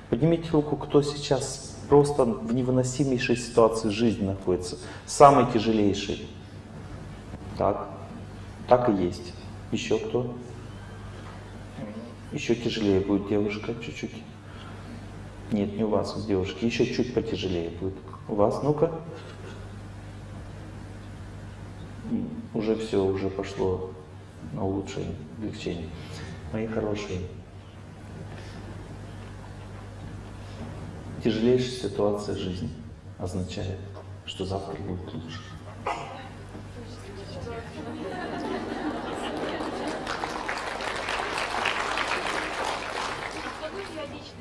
Поднимите руку, кто сейчас просто в невыносимейшей ситуации жизни находится, самой тяжелейшей. Так, так и есть. Еще кто? Еще тяжелее будет девушка, чуть-чуть. Нет, не у вас, у девушки. Еще чуть потяжелее будет. У вас, ну-ка. Уже все, уже пошло на улучшение, облегчение. Мои хорошие. Тяжелейшая ситуация жизни означает, что завтра будет лучше.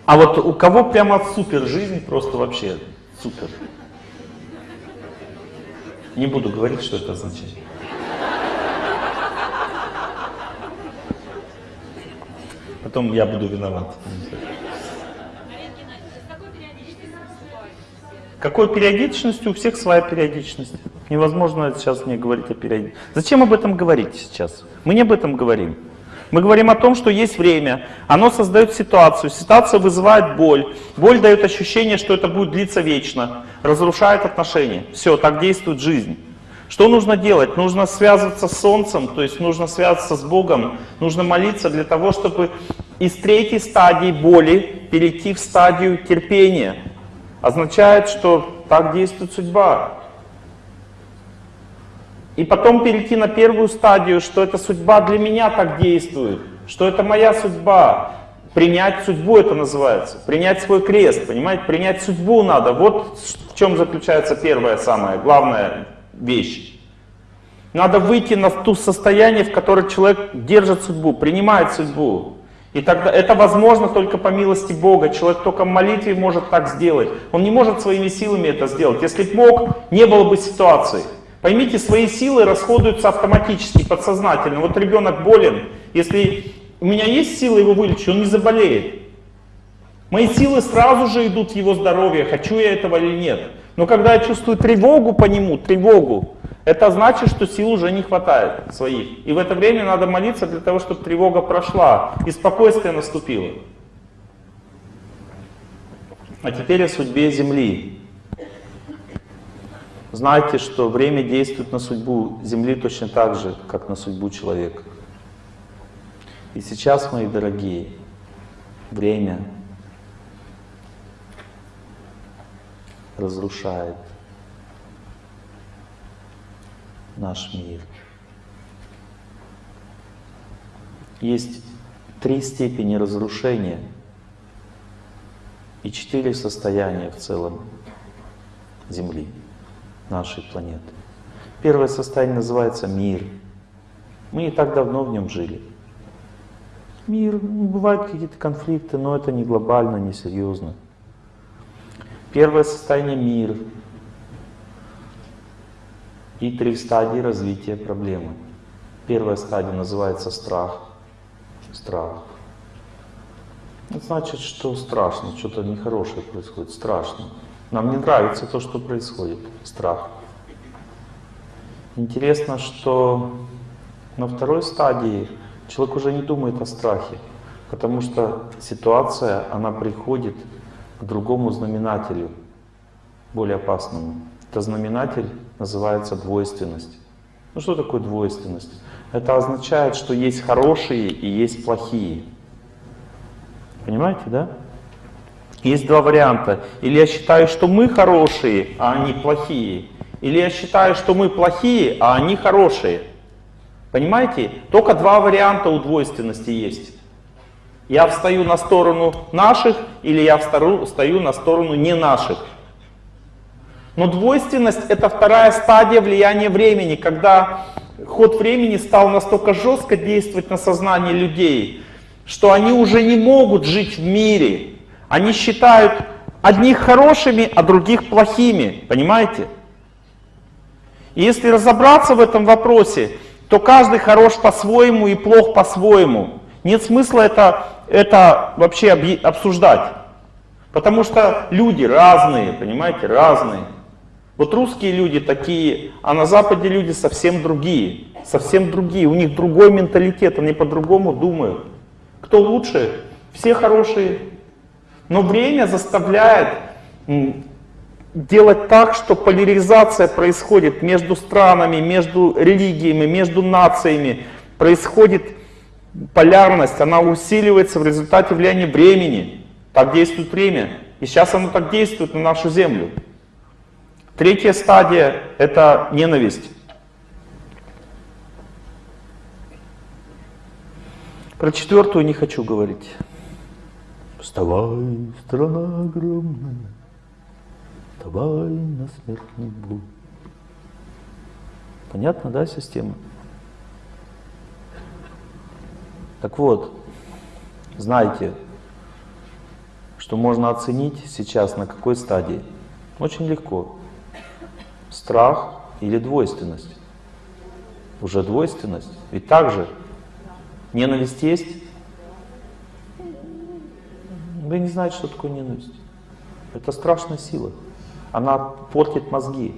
А вот у кого прямо супер жизнь, просто вообще супер. Не буду говорить, что это означает. Потом я буду виноват. Какой периодичностью? У всех своя периодичность. Невозможно сейчас мне говорить о периодичности. Зачем об этом говорить сейчас? Мы не об этом говорим. Мы говорим о том, что есть время, оно создает ситуацию, ситуация вызывает боль, боль дает ощущение, что это будет длиться вечно, разрушает отношения. Все, так действует жизнь. Что нужно делать? Нужно связываться с Солнцем, то есть нужно связываться с Богом, нужно молиться для того, чтобы из третьей стадии боли перейти в стадию терпения. Означает, что так действует судьба. И потом перейти на первую стадию, что эта судьба для меня так действует, что это моя судьба. Принять судьбу это называется, принять свой крест, понимаете, принять судьбу надо. Вот в чем заключается первая самая главная вещь. Надо выйти на то состояние, в которое человек держит судьбу, принимает судьбу. И тогда это возможно только по милости Бога. Человек только в молитве может так сделать. Он не может своими силами это сделать. Если бы мог, не было бы ситуации. Поймите, свои силы расходуются автоматически, подсознательно. Вот ребенок болен, если у меня есть силы его вылечить, он не заболеет. Мои силы сразу же идут в его здоровье, хочу я этого или нет. Но когда я чувствую тревогу по нему, тревогу, это значит, что сил уже не хватает своих. И в это время надо молиться для того, чтобы тревога прошла и спокойствие наступило. А теперь о судьбе Земли. Знайте, что время действует на судьбу Земли точно так же, как на судьбу человека. И сейчас, мои дорогие, время разрушает наш мир. Есть три степени разрушения и четыре состояния в целом Земли, нашей планеты. Первое состояние называется мир. Мы не так давно в нем жили. Мир, ну, бывают какие-то конфликты, но это не глобально, не серьезно. Первое состояние мир. И три стадии развития проблемы. Первая стадия называется страх. Страх. Это значит, что страшно, что-то нехорошее происходит, страшно. Нам не нравится то, что происходит. Страх. Интересно, что на второй стадии человек уже не думает о страхе, потому что ситуация, она приходит к другому знаменателю, более опасному. Это знаменатель называется двойственность. Ну что такое двойственность? Это означает, что есть хорошие и есть плохие. Понимаете, да? Есть два варианта. Или я считаю, что мы хорошие, а они плохие. Или я считаю, что мы плохие, а они хорошие. Понимаете? Только два варианта у двойственности есть. Я встаю на сторону наших, или я встаю на сторону не наших. Но двойственность — это вторая стадия влияния времени, когда ход времени стал настолько жестко действовать на сознание людей, что они уже не могут жить в мире. Они считают одних хорошими, а других плохими. Понимаете? И если разобраться в этом вопросе, то каждый хорош по-своему и плох по-своему. Нет смысла это, это вообще обсуждать. Потому что люди разные, понимаете, разные. Вот русские люди такие, а на Западе люди совсем другие. Совсем другие, у них другой менталитет, они по-другому думают. Кто лучше? Все хорошие. Но время заставляет делать так, что поляризация происходит между странами, между религиями, между нациями. Происходит полярность, она усиливается в результате влияния времени. Так действует время. И сейчас оно так действует на нашу Землю. Третья стадия — это ненависть. Про четвертую не хочу говорить. Вставай, страна огромная, Давай на смертный бой. Понятно, да, система? Так вот, знайте, что можно оценить сейчас на какой стадии. Очень легко. Страх или двойственность. Уже двойственность. Ведь также ненависть есть. Вы не знаете, что такое ненависть. Это страшная сила. Она портит мозги.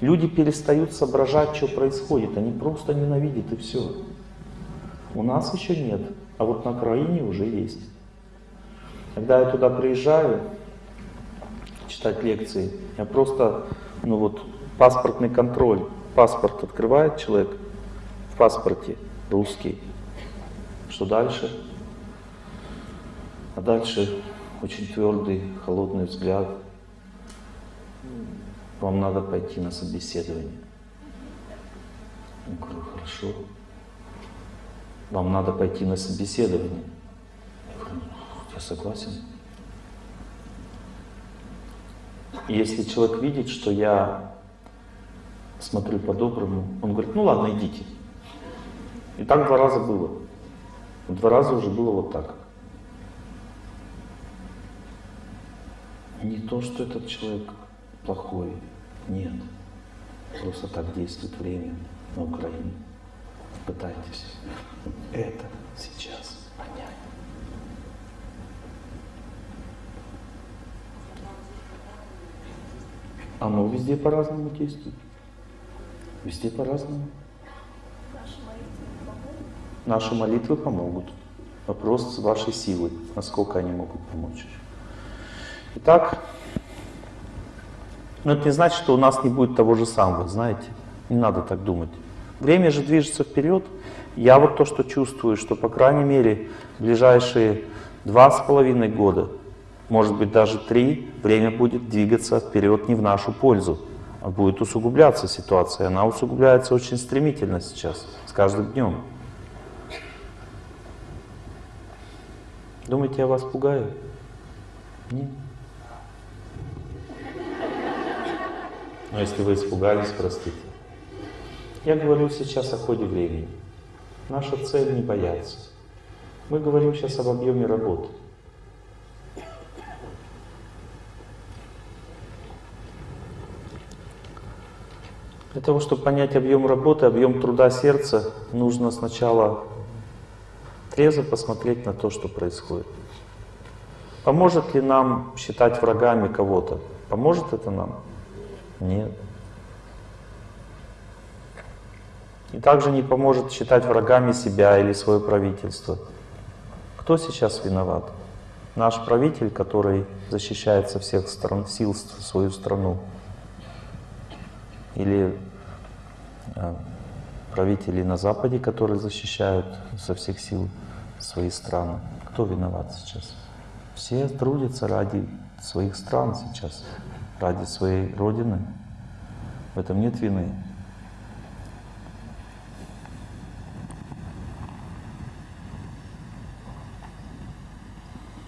Люди перестают соображать, что происходит. Они просто ненавидят и все. У нас еще нет, а вот на Украине уже есть. Когда я туда приезжаю читать лекции, я просто, ну вот, паспортный контроль. Паспорт открывает человек в паспорте русский. Что дальше? А дальше очень твердый, холодный взгляд, вам надо пойти на собеседование. Я говорю, хорошо. Вам надо пойти на собеседование. Я говорю, я согласен. Если человек видит, что я смотрю по-доброму, он говорит, ну ладно, идите. И так два раза было. Два раза уже было вот так. Не то, что этот человек плохой. Нет. Просто так действует время на Украине. Пытайтесь это сейчас понять. Оно везде по-разному действует. Везде по-разному. Наши молитвы помогут. Вопрос вашей силы, насколько они могут помочь. Итак, но это не значит, что у нас не будет того же самого, знаете. Не надо так думать. Время же движется вперед. Я вот то, что чувствую, что, по крайней мере, ближайшие два с половиной года, может быть, даже три, время будет двигаться вперед не в нашу пользу, а будет усугубляться ситуация. Она усугубляется очень стремительно сейчас, с каждым днем. Думаете, я вас пугаю? Нет. Но если вы испугались, простите. Я говорю сейчас о ходе времени. Наша цель не бояться. Мы говорим сейчас об объеме работы. Для того, чтобы понять объем работы, объем труда сердца, нужно сначала трезво посмотреть на то, что происходит. Поможет ли нам считать врагами кого-то? Поможет это нам? Нет. И также не поможет считать врагами себя или свое правительство. Кто сейчас виноват? Наш правитель, который защищает со всех сторон, сил свою страну. Или э, правители на Западе, которые защищают со всех сил свои страны. Кто виноват сейчас? Все трудятся ради своих стран сейчас, ради своей Родины. В этом нет вины.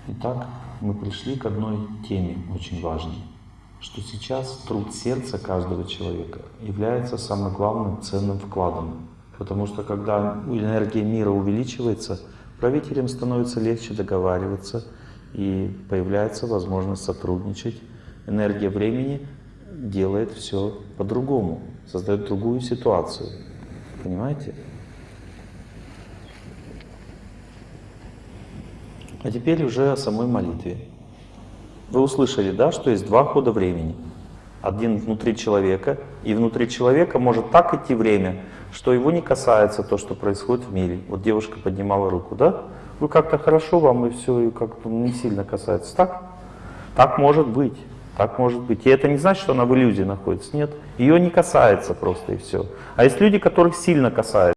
Итак, мы пришли к одной теме очень важной, что сейчас труд сердца каждого человека является самым главным ценным вкладом. Потому что когда энергия мира увеличивается, правителям становится легче договариваться, и появляется возможность сотрудничать. Энергия времени делает все по-другому, создает другую ситуацию. Понимаете? А теперь уже о самой молитве. Вы услышали, да, что есть два хода времени. Один внутри человека, и внутри человека может так идти время, что его не касается то, что происходит в мире. Вот девушка поднимала руку, да? Вы как-то хорошо вам, и все, и как-то не сильно касается. Так? Так может быть. Так может быть. И это не значит, что она в иллюзии находится. Нет. Ее не касается просто, и все. А есть люди, которых сильно касается.